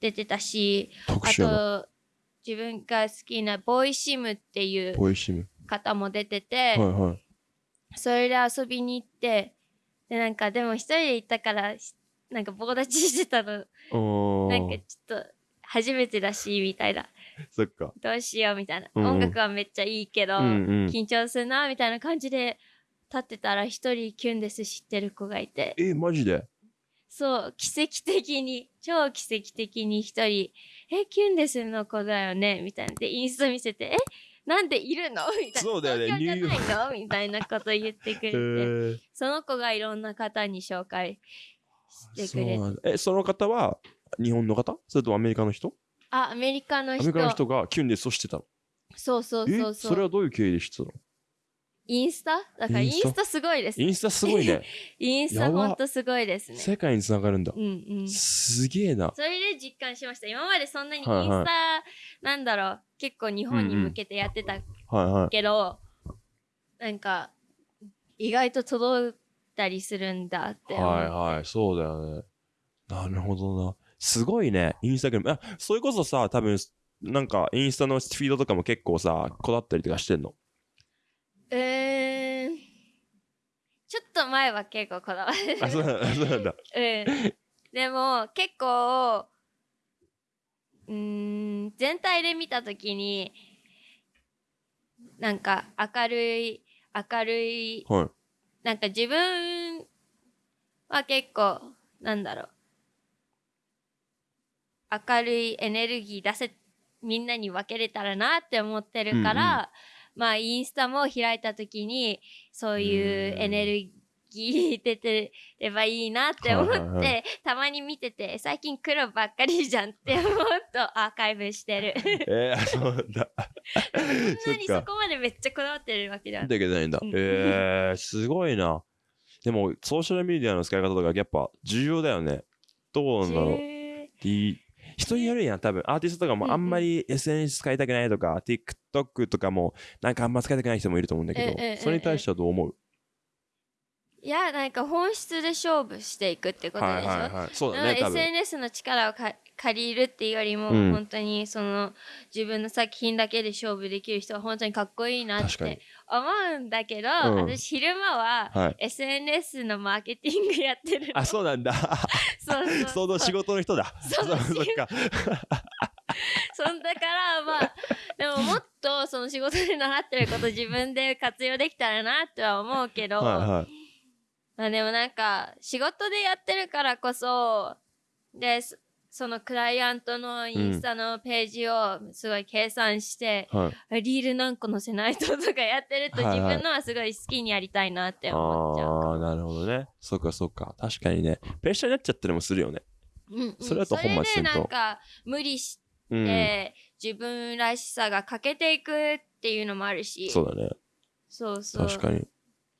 出てたしあ。と自分が好きなボーイシムっていう。方も出てて、はいはい。それで遊びに行ってでなんかでも一人で行ったからしなんか棒立ちしてたのおなんかちょっと初めてだしみたいなそっか。どうしようみたいな、うんうん音楽はめっちゃいいけど、うんうん。緊張するなみたいな感じで立ってたら一人キュンです知ってる子がいてえ、マジで？そう奇跡的に 超奇跡的に一人「えキュンですの？子だよね」みたいな。でインスタ見せて「えなんでいるの?」みたいな。そうだよね。東京じゃないの？みたいなこと言ってくれへてー。その子がいろんな方に紹介してくれて。え、その方は日本の方？それともアメリカの人？あアメリカの人。アメリカの人がキュンデスをしてたの？そうそうそうえ、そそうれはどういう経緯で知ってたの？インスタ？だからインスタ？すごいですインスタすごいね。インスタほんとすごいですね世界につながるんだう。んうんすげえな。それで実感しました今までそんなにインスタ、はいはいなんだろう結構日本に向けてやってたはいはい。けど、なんか意外と届いたりするんだってはいはい、そうだよね。なるほどな。すごいね、インスタグラム。あ、それこそさ、多分なんかインスタのフィードとかも結構さ、こだわったりとかしてんの？えー、ちょっと前は結構こだわってるあ、そうなんだ。そうなんだ。うん、でも結構うーん全体で見た時になんか明るい明るいはい。なんか自分は結構なんだろう明るいエネルギー出せみんなに分けれたらなって思ってるから、まあインスタも開いた時にそういうエネルギー出てればいいなって思って、たまに見てて最近黒ばっかりじゃんって思うとアーカイブしてる えー、そうだ。そんなにそ。こまでめっちゃこだわってるわけじゃんだけどないんだ。うんえー、すごいな。でも、ソーシャルメディアの使い方とかやっぱ重要だよね。どうなんだろう。へー D 人によるやん、多分。アーティストとかもあんまり SNS 使いたくないとか、TikTok とかもなんかあんま使いたくない人もいると思うんだけど、それに対してはどう思う？いやなんか本質で勝負していくってことでしょ、はいはいはい。そうだうんね。SNS の力をか借りるっていうよりも、うん本当にその自分の作品だけで勝負できる人は本当にかっこいいなって思うんだけど、うん私昼間ははい。SNS のマーケティングやってるのあ、そうなんだ。そうそうその仕事の人だ。その仕事そっか。そんだからまあでももっとその仕事で習ってること自分で活用できたらなとは思うけど、はいはい。まあでもなんか仕事でやってるからこそでそそのクライアントのインスタのページをすごい計算して、はい、リール何個載せないととかやってるとはいはい自分のはすごい好きにやりたいなって思っちゃう。ああー、なるほどね。そっかそっか。確かにね。プレッシャーになっちゃったりもするよね。うんうんそれだと本末転倒それでなんか無理しうん。て自分らしさが欠けていくっていうのもあるしそうだね。そうそう確かに。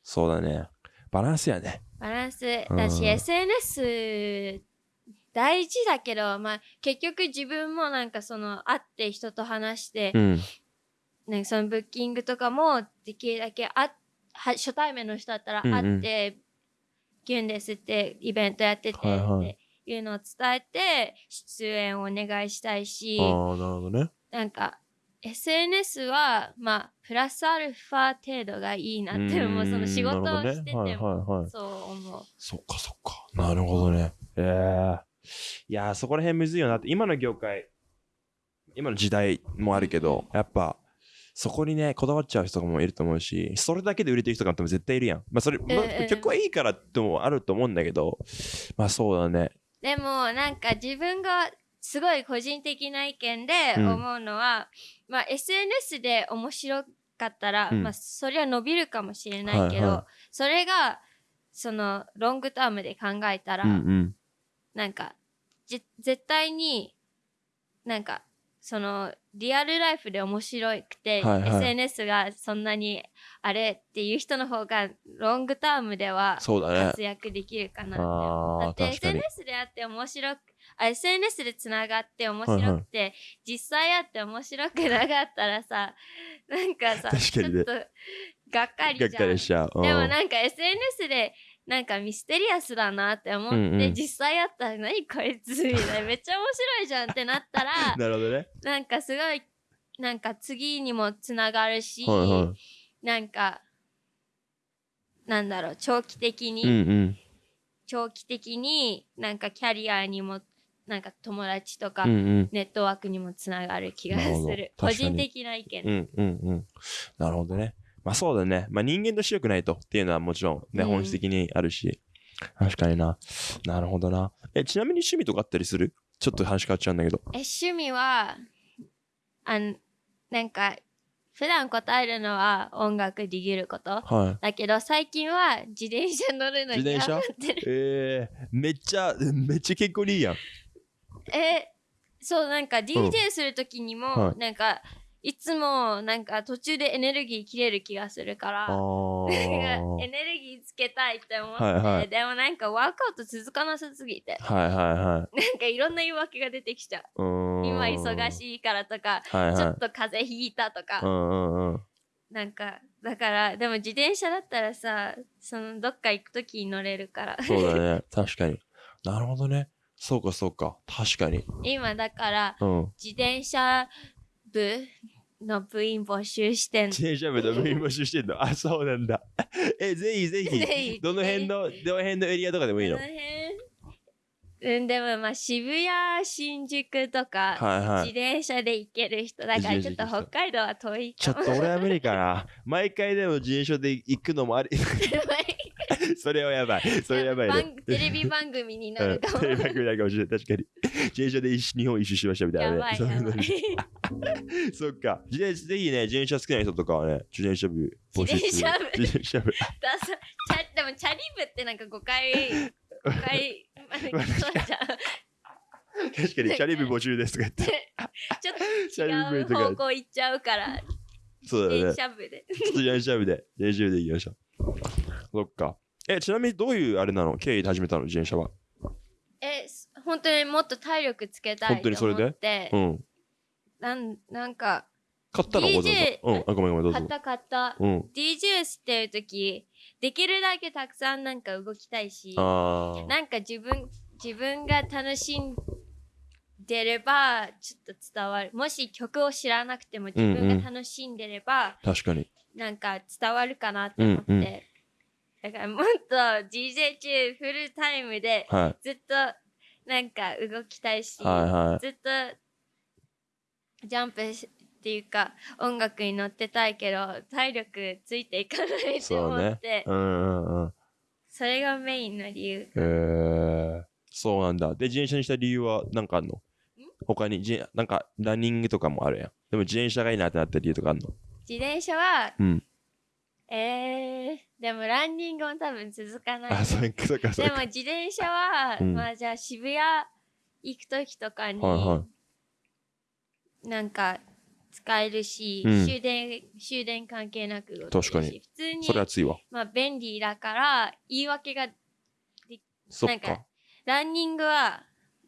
そうだね。バランスやね。バランスだし、うん SNS 大事だけど、まあ、結局自分もなんかその会って人と話して、うん。なんかそのブッキングとかもできるだけあは初対面の人だったらうんうん会って、キュンですってイベントやっててっていうのを伝えて出演をお願いしたいし、なるほどね。なんか SNS はまあプラスアルファ程度がいいなって思うその仕事をしてても、ねはいはいはいそう思うそっかそっか。なるほどね。ええいやー、そこら辺むずいよなって。今の業界、今の時代もあるけど、やっぱ、そこにね、こだわっちゃう人もいると思うし、それだけで売れてる人が多分絶対いるやん。まあ、それ、まあええ曲はいいからってもあると思うんだけど、まあそうだね。でもなんか自分がすごい個人的な意見でうん。思うのは、まあ SNS で面白かったら、うん。まあそれは伸びるかもしれないけど、はい。はそれがそのロングタームで考えたら、うんうん。なんかじ絶対になんかそのリアルライフで面白くて、はいはい。SNS がそんなにあれっていう人の方がロングタームでは活。躍できるかなって。思うだって SNS であって面白くあ SNS でつながって面白くて、実際あって面白くなかったらさ なんかさねちょっとがっかりじゃんしちゃう。うんでもなんか SNS でなんかミステリアスだなって思って、うんうん実際あったら何こいつみたいなめっちゃ面白いじゃんってなったら なるほどね。なんかすごいなんか次にもつながるし、はいはなんかなんだろう長期的に、い。うんうん。長期的になんかキャリアにもなんか友達とかうんうん。ネットワークにもつながる気がする、個人的な意見、うんうんうん。なるほどね。まあそうだね。まあ人間として良くないとっていうのはもちろんね、うん本質的にあるし。確かにな。なるほどな。え、ちなみに趣味とかあったりする？ちょっと話変わっちゃうんだけど。え趣味はあんなんか普段答えるのは音楽できることはだけど最近は自転車乗るのに自転車？頑張ってい。るえー、めっちゃ、めっちゃ健康にいいやん。えそうなんか DJ する時にも、はいなんかいつもなんか途中でエネルギー切れる気がするから エネルギーつけたいって思って、はいはいでもなんかワークアウト続かなさすぎてはいはいはい。なんかいろんな言い訳が出てきちゃう今忙しいからとか、はいはい。ちょっと風邪ひいたとか、うんうんうん。なんかだからでも自転車だったらさそのどっか行く時に乗れるからそうだね。確かに。なるほどね。そうかそうか。確かに。今だからうん。自転車部の部員募集してんの自転車部の部員募集してんの？あ、そうなんだ。え、ぜひぜぜひ。ひどの辺の、どの辺のエリアとかでもいいの？この辺？うんでもまあ渋谷新宿とか、はいはい自転車で行ける人だからちょっと自転車で行く人北海道は遠いちょかもっと俺は無理かな。毎回でも自転車で行くのもあり。それはやばい。それやばいね番。テレビ番組になうんるかも、テレビ番組になるかもしれない。確かに。自転車で一日本一周しましたみたいなね。やばい そっか。自転車ぜひね、自転車好きな人とかはね、自転車部募集する。自転車部自転車部。でもチャリブってなんか5回5回そうじゃん確かに、チャリ部募集ですとか言って。ちょっチャと違う方。向行っちゃうからそうだね自転。車部で自転車部で、自転車部で行きましょう。そっか。え、ちなみにどういうあれなの？経緯で始めたの？自転車は。えす本当にもっと体力つけたい本当にそれで？うん。なんなんか買ったの？DJ。うん。あ、ごめんごめん、どうぞ。買った買ったうん。DJ してる時できるだけたくさんなんか動きたいし。なんか自分自分が楽しんでればちょっと伝わるもし曲を知らなくても自分が楽しんでれば、確かに。なんか伝わるかなって思って、うんうんだからもっと DJ 中フルタイムではい。ずっとなんか動きたいし、はいはい。ずっとジャンプしっていうか音楽に乗ってたいけど体力ついていかないって思ってそ,、うんうんうん。れがメインの理由へえ。そうなんだ。で、自転車にした理由は何かあんの？他に、じなんか、ランニングとかもあるやん。でも自転車がいいなってなった理由とかあんの？自転車はうん。えー、でもランニングも多分続かないあ、そうか、そうか、そうか。でも自転車は、うんまあじゃあ渋谷行く時とかに、はいはなんか使えるし、うん終電終電関係なく動けるし確かに普通にそれ熱いわ。まあ便利だから言い訳がなんか。ランニングは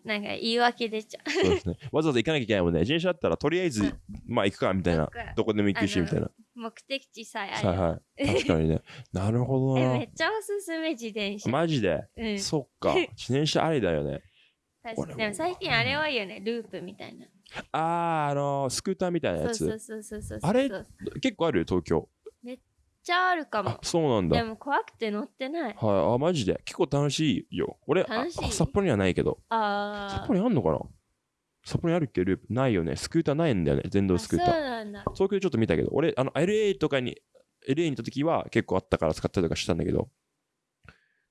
なんか言い訳出ちゃうそうですね。わざわざ行かなきゃいけないもんね。自転車だったら、とりあえず、うんまあ行くか、みたいなどこでも行くし、みたいな。目的地さえあはいれば、はい。確かにね。なるほどなえめっ。ちゃおすすめ自転車、マジで？うんそっか。自転車ありだよね。確かにでも最近あれ多いよねループみたいなあー、あのースクーターみたいなやつ。そうそうそうそうあれ結構ある？東京。ちゃあるかもあ、そうなんだ。はい、でも怖くて乗ってないあ、マジで？結構楽しいよ。俺、あ楽しいあ札幌にはないけど。あー札幌にあんのかな？札幌にあるっけ？ループ？ないよね。スクーターないんだよね。電動あスクーター。そうなんだ東京でちょっと見たけど、俺、あの、LA とかに、LA に行った時は結構あったから使ったりとかしたんだけど、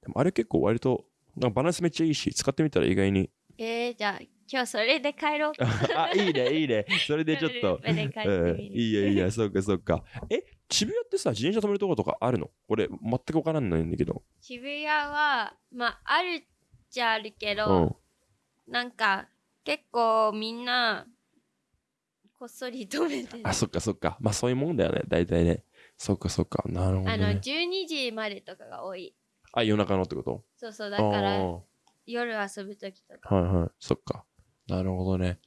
でもあれ結構割と、なんかバランスめっちゃいいし、使ってみたら意外に。えー、じゃあ今日それで帰ろうか あ、いいね、いいね。それでちょっと。うん、いいやいいや、そうかそうか。え、渋谷ってさ、自転車止めるとことかあるの？俺、全くわからないんだけど。渋谷はまああるっちゃあるけうど、ん。なんか結構みんなこっそり止めてるあ、そっかそっか。まあそういうもんだよね、大体ね。そっかそっか。なるほど、あのね。12時までとかが多いあ、夜中のってこと？そうそうだから夜遊ぶ時とかはいはい。そっか。なるほどね。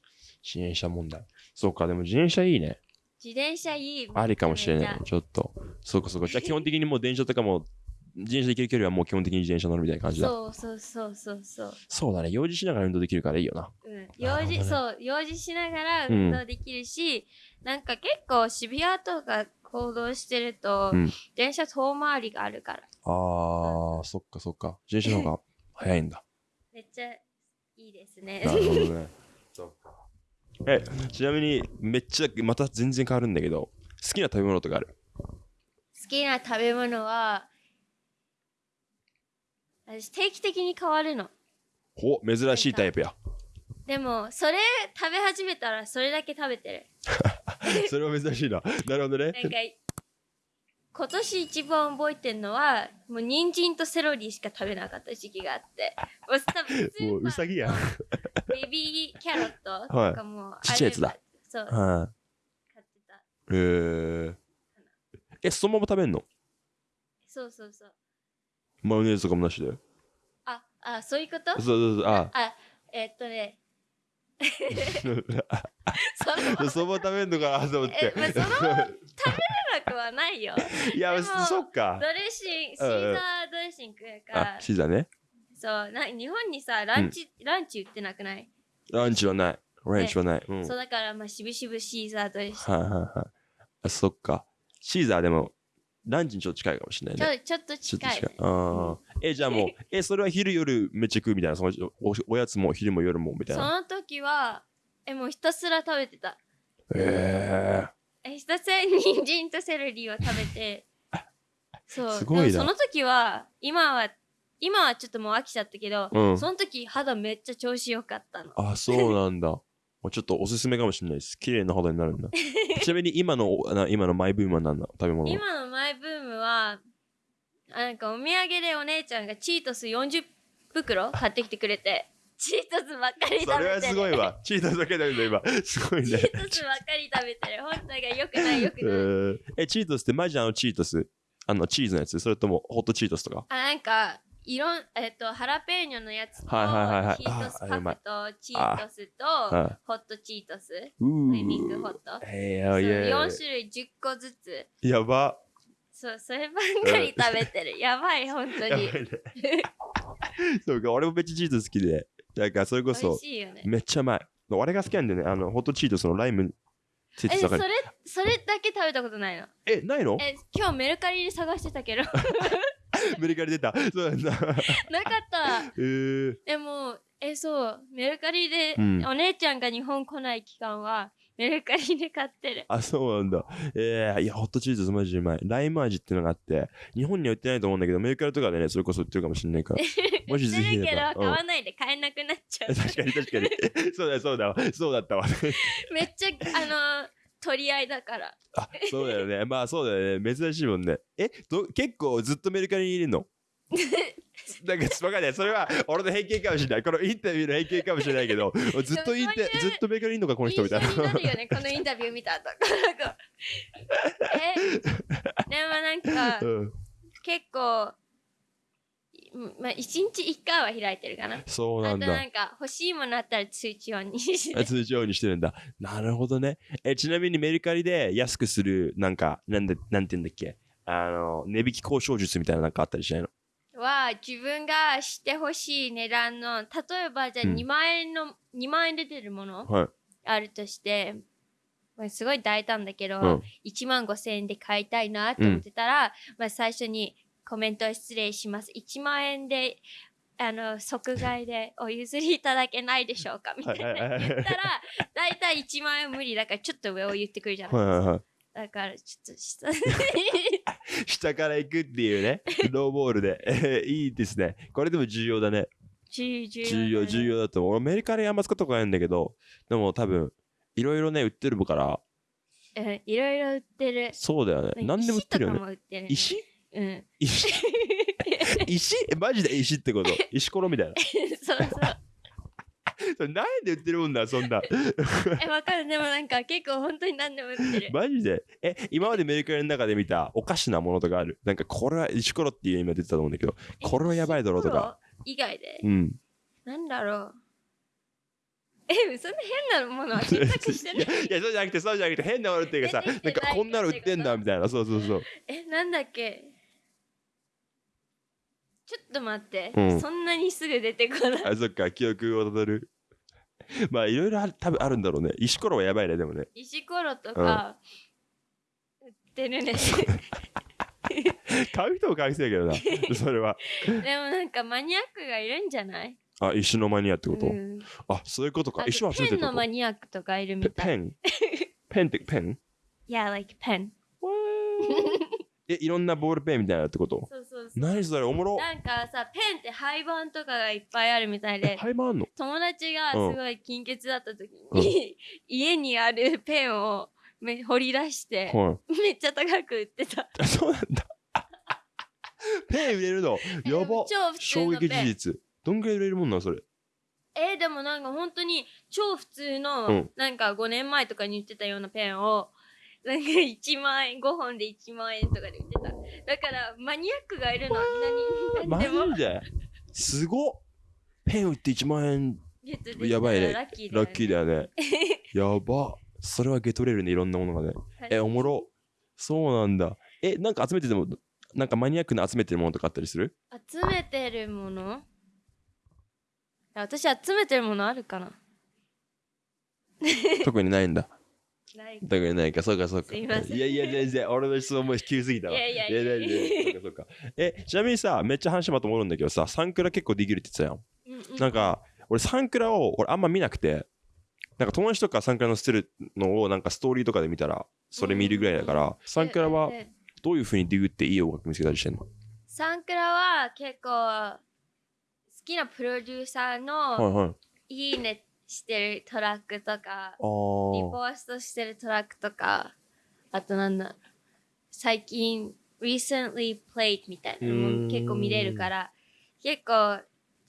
自転車問題。そうか、でも自転車いいね。自転車いいありかもしれ。ないちょっと。そうかそうか。じゃあ基本的にもう電車とかも、自転車で行ける距離はもう基本的に自転車乗るみたいな感じだ。そうそうそうそうそうそうだね。用事しながら運動できるからいいよな。うん、用事、そう用事しながら運動できるし、なんか結構渋谷とか行動してると、うん電車遠回りがあるからあー、そっかそっか。自転車の方が早いんだ。めっちゃいいですねなるほどね。え、ちなみに、めっちゃ、また全然変わるんだけど、好きな食べ物とかある？好きな食べ物は私定期的に変わるのほ、珍しいタイプや。でもそれ食べ始めたらそれだけ食べてる それは珍しいな。なるほどね。なんか今年一番覚えてるのはもう人参とセロリしか食べなかった時期があってもう多分 もううさぎやん。ベビーキャロットとかもあればちっちゃいやつだそうは買ってたい。えー。え、そのまま食べんの？そうそうそうマヨネーズとかもなしで。ああそういうこと？そうそうそう。あ、あえっとね そのそのまま食べんのかなと思ってえ。まあそのなくはないよ いや、そっかド。レッシングシーザードレッシングやかあら、シーザーね。そうな日本にさランチ、ランチ売ってなくない、ランチはない。ランチはない。うん。そうはいだからまあしぶしぶシーザードレッシング、はいはい。あ、そっか。シーザーでも、ランチにちょっと近いかもしれないね。ちょちょっと近い。ああ。え、じゃあもう、え、それは昼夜めっちゃ食うみたいな、そのおおやつも昼も夜もみたいそな。の時はえもうひたすら食べてたええひたすら人参とセロリを食べて そうすごいその時は今は今はちょっともう飽きちゃったけど、うんその時肌めっちゃ調子良かったのあ、そうなんだ。ちょっとおすすめかもしれないです。綺麗な肌になるんだ。ちなみに今の、な今のマイブームは何なの？食べ物は。今のマイブームはあなんかお土産でお姉ちゃんがチートス40袋買ってきてくれてチートスばっかり食べてるそれはすごいわ。チートスだけだけど今。すごいね。チートスばっかり食べてる本当がよくないよくえない、ー え、チートスってマジあのチートス？あのチーズのやつ？それともホットチートスとか？あなんかいろんえっとハラペーニョのやつと、はいはいはいはい。ヒートスパフとチートスとはホットチートス。ミンクホット。えそうー、いや4種類10個ずつ。やば。そうそればっかり食べてる。やばい本当に。そうか、俺もめっちゃチートス好きで。なんかそれこそめっちゃうまい。俺が好きなんだよね。あの、ホットチートスのライムえそれ。それだけ食べたことないの？え、ないの？え今日メルカリで探してたけどメリカリ出た。そうなんだ。った えー、でもえそうメルカリで、うんお姉ちゃんが日本来ない期間はメルカリで買ってるあ、そうなんだ。えー、いや、ホットチーズマジでうまい。ライム味っていうのがあって、日本には売ってないと思うんだけど、メルカリとかでね、それこそ売ってるかもしれないから。マジぜひ売ってるけど買わないで買えなくなっちゃう、確かに確かに。そうだよ、そうだわ。そうだったわ。めっちゃあの取り合いだからあ、そうだよね。まあそうだよね。珍しいもんね。え、ど結構ずっとメルカリにいるの？なんかわかんない。それは俺の偏見かもしれない。このインタビューの偏見かもしれないけど、ずっとインタずっとメルカリにいるのか、この人みたいな。印象になるよねこのインタビュー見た後えでもなんかうん、結構うんまあ一日一回は開いてるかなそうなんだ。あとなんか欲しいものあったら通知音にしてあ通常にしてるんだ。なるほどね。え、ちなみにメルカリで安くする、なんか、なんで、なんて言うんだっけ？あの、値引き交渉術みたいななんかあったりしないの？は自分がしてほしい値段の例えばじゃあうん2万円の、2万円で出てるものはい。あるとして、まあ、すごい大胆だけど、うん1万5千円で買いたいなと思ってたら、まあ、最初にコメント失礼します。1万円であの即買いでお譲りいただけないでしょうか？みたいなはいはいはい言ったら、だいたい1万円無理だからちょっと上を言ってくるじゃないですか。はいはいはい。だからちょっと下 下から行くっていうね、ローボールで。え ーいいですね。これでも重要だね。重要重要、重要だと思う。俺、アメリカであんま使ったことないんだけど、でも多分、いろいろね、売ってるから、うんいろいろ売ってる。そうだよね。何でも売ってるよ石とかね。も売ってる、ね。石？うん。石 石？えマジで？石ってこと？石ころみたいな。そうそう。それなんで売ってるもんだ、そんな。え、わかる。でもなんか結構本当に何でも売ってる。マジで？え、今までメルカリの中で見たおかしなものとかある？なんかこれは石ころっていう今出てたと思うんだけど、これはやばいだろうとか？以外で？うん。なんだろう。え、そんな変なものは検索してない？いや、いやそうじゃなくて、そうじゃなくて、変なものっていうかさ、なんかこんなの売ってんだみたいな、そうそうそう。え、なんだっけ？ちょっと待って、うんそんなにすぐ出てこない。あ、そっか、記憶をたどる。まあ、いろいろある多分あるんだろうね。石ころはやばいね、でもね。石ころとか、売ってるね。買う人も買う人だけどな、それは。でもなんかマニアックがいるんじゃない？あ、石のマニアってこと、うんあ、そういうことか石は集めてるペンのマニアックとかいるみたい。ペンペンってペン？Yeah, like pen. え、いろんなボールペンみたいなってこと？そうそうそう。何それおもろなんかさ、ペンって廃盤とかがいっぱいあるみたいえ、で、廃盤あんの？友達がすうんごい金欠だった時うんに、家にあるペンをめ掘り出して、はめっちゃ高く売ってた。い。あそうなんだ。ペン売れるの？やば超普通衝撃のペン。事実。どんぐらい売れるもんなんそれ？えーでもなんか本当に超普通の、うんなんか5年前とかに売ってたようなペンを、なんか1万円、5本で1万円とかで売ってた。だからマニアックがいるの、何、マ何でもジですごっペン売って1万円ゲットできたらやばいねラッキーラッキーだよよね。やば。それはゲットれるね、いろんなものがね。ね。え、おもろ。そうなんだ。え、なんか集めてても、なんかマニアックな集めてるものとかあったりする？集めてるもの？私集めてるものあるかな特にないんだ。ない特にないか、そうかそうか。すいませんいやいや、全然、俺の質問も急すぎたわ。いやいやいやいやいやいやそうかそうか。え、ちなみにさ、めっちゃ話まと思うんだけどさ、サンクラ結構できるって言ってたやん。うんうんなんか、俺サンクラを俺あんま見なくて、なんか友達とかサンクラのしてるのをなんかストーリーとかで見たら、それ見るぐらいだから、サンクラはどういう風にデューっていい音楽見つけたりしてんの？サンクラは結構好きなプロデューサーはいのはい。いいねしてるトラックとか、あリポー。ーストしてるトラックとか、あとなんだ、最近 recently played みたいなのうーんも結構見れるから、結構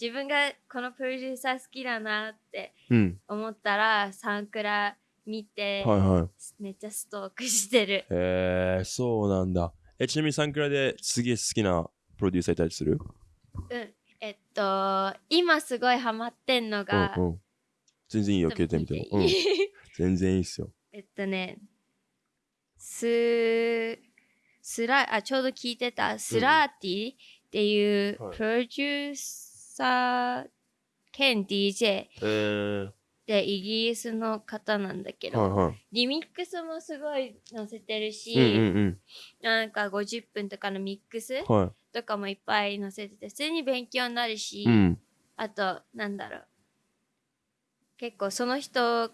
自分がこのプロデューサー好きだなってうん。思ったらサンクラ見て、はいはい。めっちゃストークしてる。へえ、そうなんだ。え、ちなみにサンクラですげえ好きなプロデューサーいたりする？うん。えっと、今すごいハマってんのが、うんうん。全然いいよ、携帯見ても。うん。全然いいっすよ。えっとね、ス、スラ、あ、ちょうど聞いてた、スラーティっていうはいプロデューサー兼 DJ えー、でイギリスの方なんだけど、はいはい。リミックスもすごい載せてるし、うんうんなんか50分とかのミックス。とかもいっぱい載せてて、普通に勉強になるし、うん。あと、なんだろう。結構その人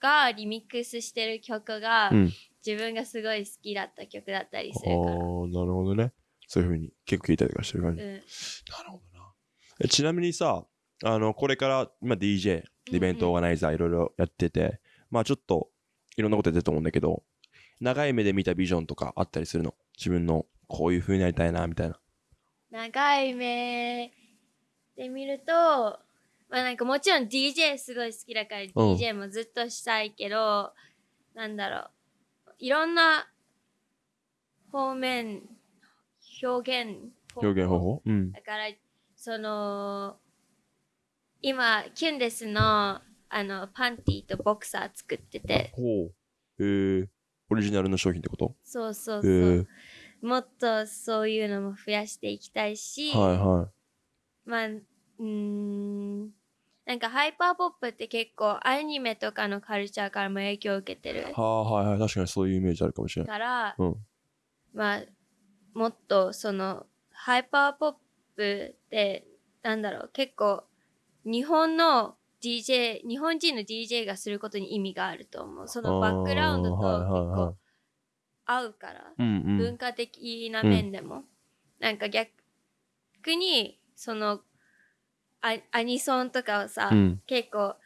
がリミックスしてる曲が、うん自分がすごい好きだった曲だったりすああるから。ー、なるほどね。そういうふうに結構聞いたりとかしてる感じ。うん、なるほどな。えちなみにさ、あの、これから今 DJ、イベントオーガナイザーいろいろやってて、まあちょっといろんなことやってると思うんだけど、長い目で見たビジョンとかあったりするの？自分のこういう風になりたいな、みたいな。長い目で見ると、まあなんかもちろん DJ すごい好きだから DJ もずっとしたいけど、なんだろう。いろんな方面、表現方法。表現方法？うん。だから、その、今、キュンデスの、あの、パンティとボクサー作ってて、ほう。えー、オリジナルの商品ってこと？そうそうえそう。ー、もっとそういうのも増やしていきたいし、はいはまあ、うーん、なんかハイパーポップって結構アニメとかのカルチャーからも影響を受けてるはあ、はいはい。確かにそういうイメージあるかもしれない。から、うんまあもっとそのハイパーポップってなんだろう結構日本の DJ 日本人の DJ がすることに意味があると思うそのバックグラウンドと結構合うから、うんうん。文化的な面でも、なんか逆にそのアアニソンとかをさ、うん、結構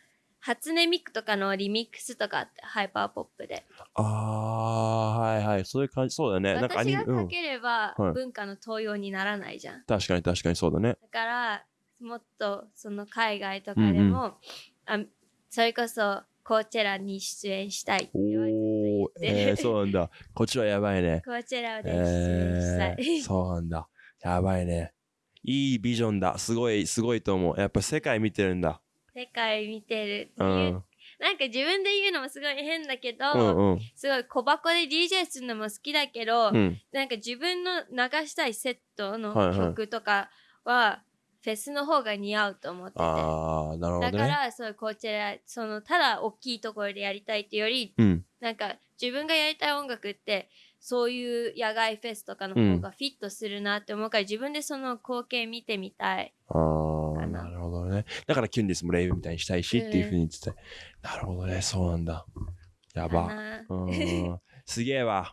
初音ミクとかのリミックスとかあってハイパーポップでああ、はいはい。そういう感じ。そうだね。なんかアニ私がうん。かければはい文化の登用にならないじゃん、確かに確かにそうだね。だからもっとその海外とかでも、あそれこそコーチェラに出演したいって言われておお、えー、そうなんだ。こっちはやばいね。コーチェラで出演したえい、ー、そうなんだ。やばいね。いいビジョンだ。すごい、すごいと思う。やっぱ世界見てるんだ。世界見てるってういう、ん。なんか自分で言うのもすごい変だけど、うんうん。すごい小箱で DJ するのも好きだけど、うん。なんか自分の流したいセットのはいはい曲とかはフェスの方が似合うと思ってて、ああ、なるほどね。だからそうこちらそのただ大きいところでやりたいっていうよりうん。なんか自分がやりたい音楽ってそういう野外フェスとかの方がフィットするなって思うから、自分でその光景見てみたい。ああ、かななるほどね。だからキュンディスもレイブみたいにしたいしっていうふうに言ってて。なるほどね。そうなんだ。やば。うん。すげえわ。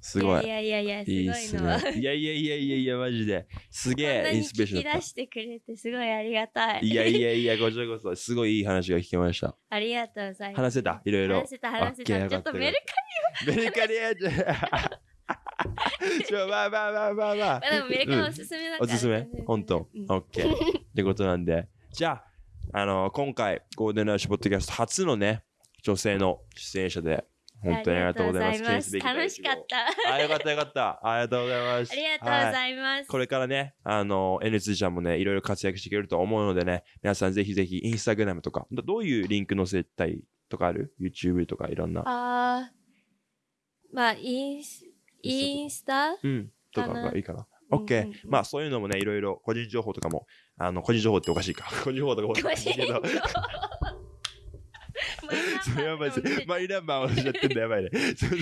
すごい。いやいやいやいいいやっすすごいの。いやいやいやいやいや、マジで。すげえ、インスピレーション出してくれてすごいありがたい。た。いやいやいや、こちらこそ、すごいいい話が聞けました。ありがとうございます。話せた？いろいろ話せた話せた。ちょっとメルメルカリやじゃ ちょ、まあまあまあまあまあカ。でもメルカリおすすめだから。おすすめ？本当？うんオッケー。ってことなんで。じゃあ、あの、今回、ゴールデンラッシュポッドキャスト初のね、女性の出演者で、本当にありがとうございます。楽しかった。あ、よかったよかった。ありがとうございます。ありがとうごはいざいます。これからね、あの、N2 ちゃんもね、いろいろ活躍していけると思うのでね、皆さんぜひぜひ、インスタグラムとか、どどういうリンク載せたいとかある ?YouTube とかいろんな。あーまあインスインスタ？うん。とかがいいかな。OK うんうんうん。まあ、そういうのもね、いろいろ個人情報とかも、あの、個人情報っておかしいか。個人情報とかも個人情報そうやばいです。マイナンバーをしちゃってんだやばいね。そうそう。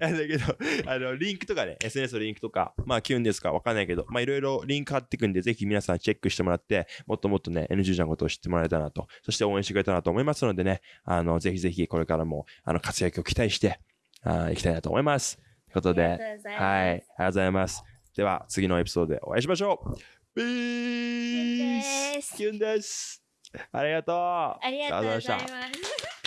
あだけど、あの、リンクとかね、SNS のリンクとか、まあ、キュンですかわかんないけど、まあ、いろいろリンク貼っていくんで、ぜひ皆さんチェックしてもらって、もっともっとね、NG ちゃんのことを知ってもらえたらなと、そして応援してくれたらなと思いますのでね、あの、ぜひぜひこれからも、あの、活躍を期待して、あーいきたいなと思います。ということで、はい、ありがとうございます。では、次のエピソードでお会いしましょう。ピースキュンです。ありがとう。ありがとうございました。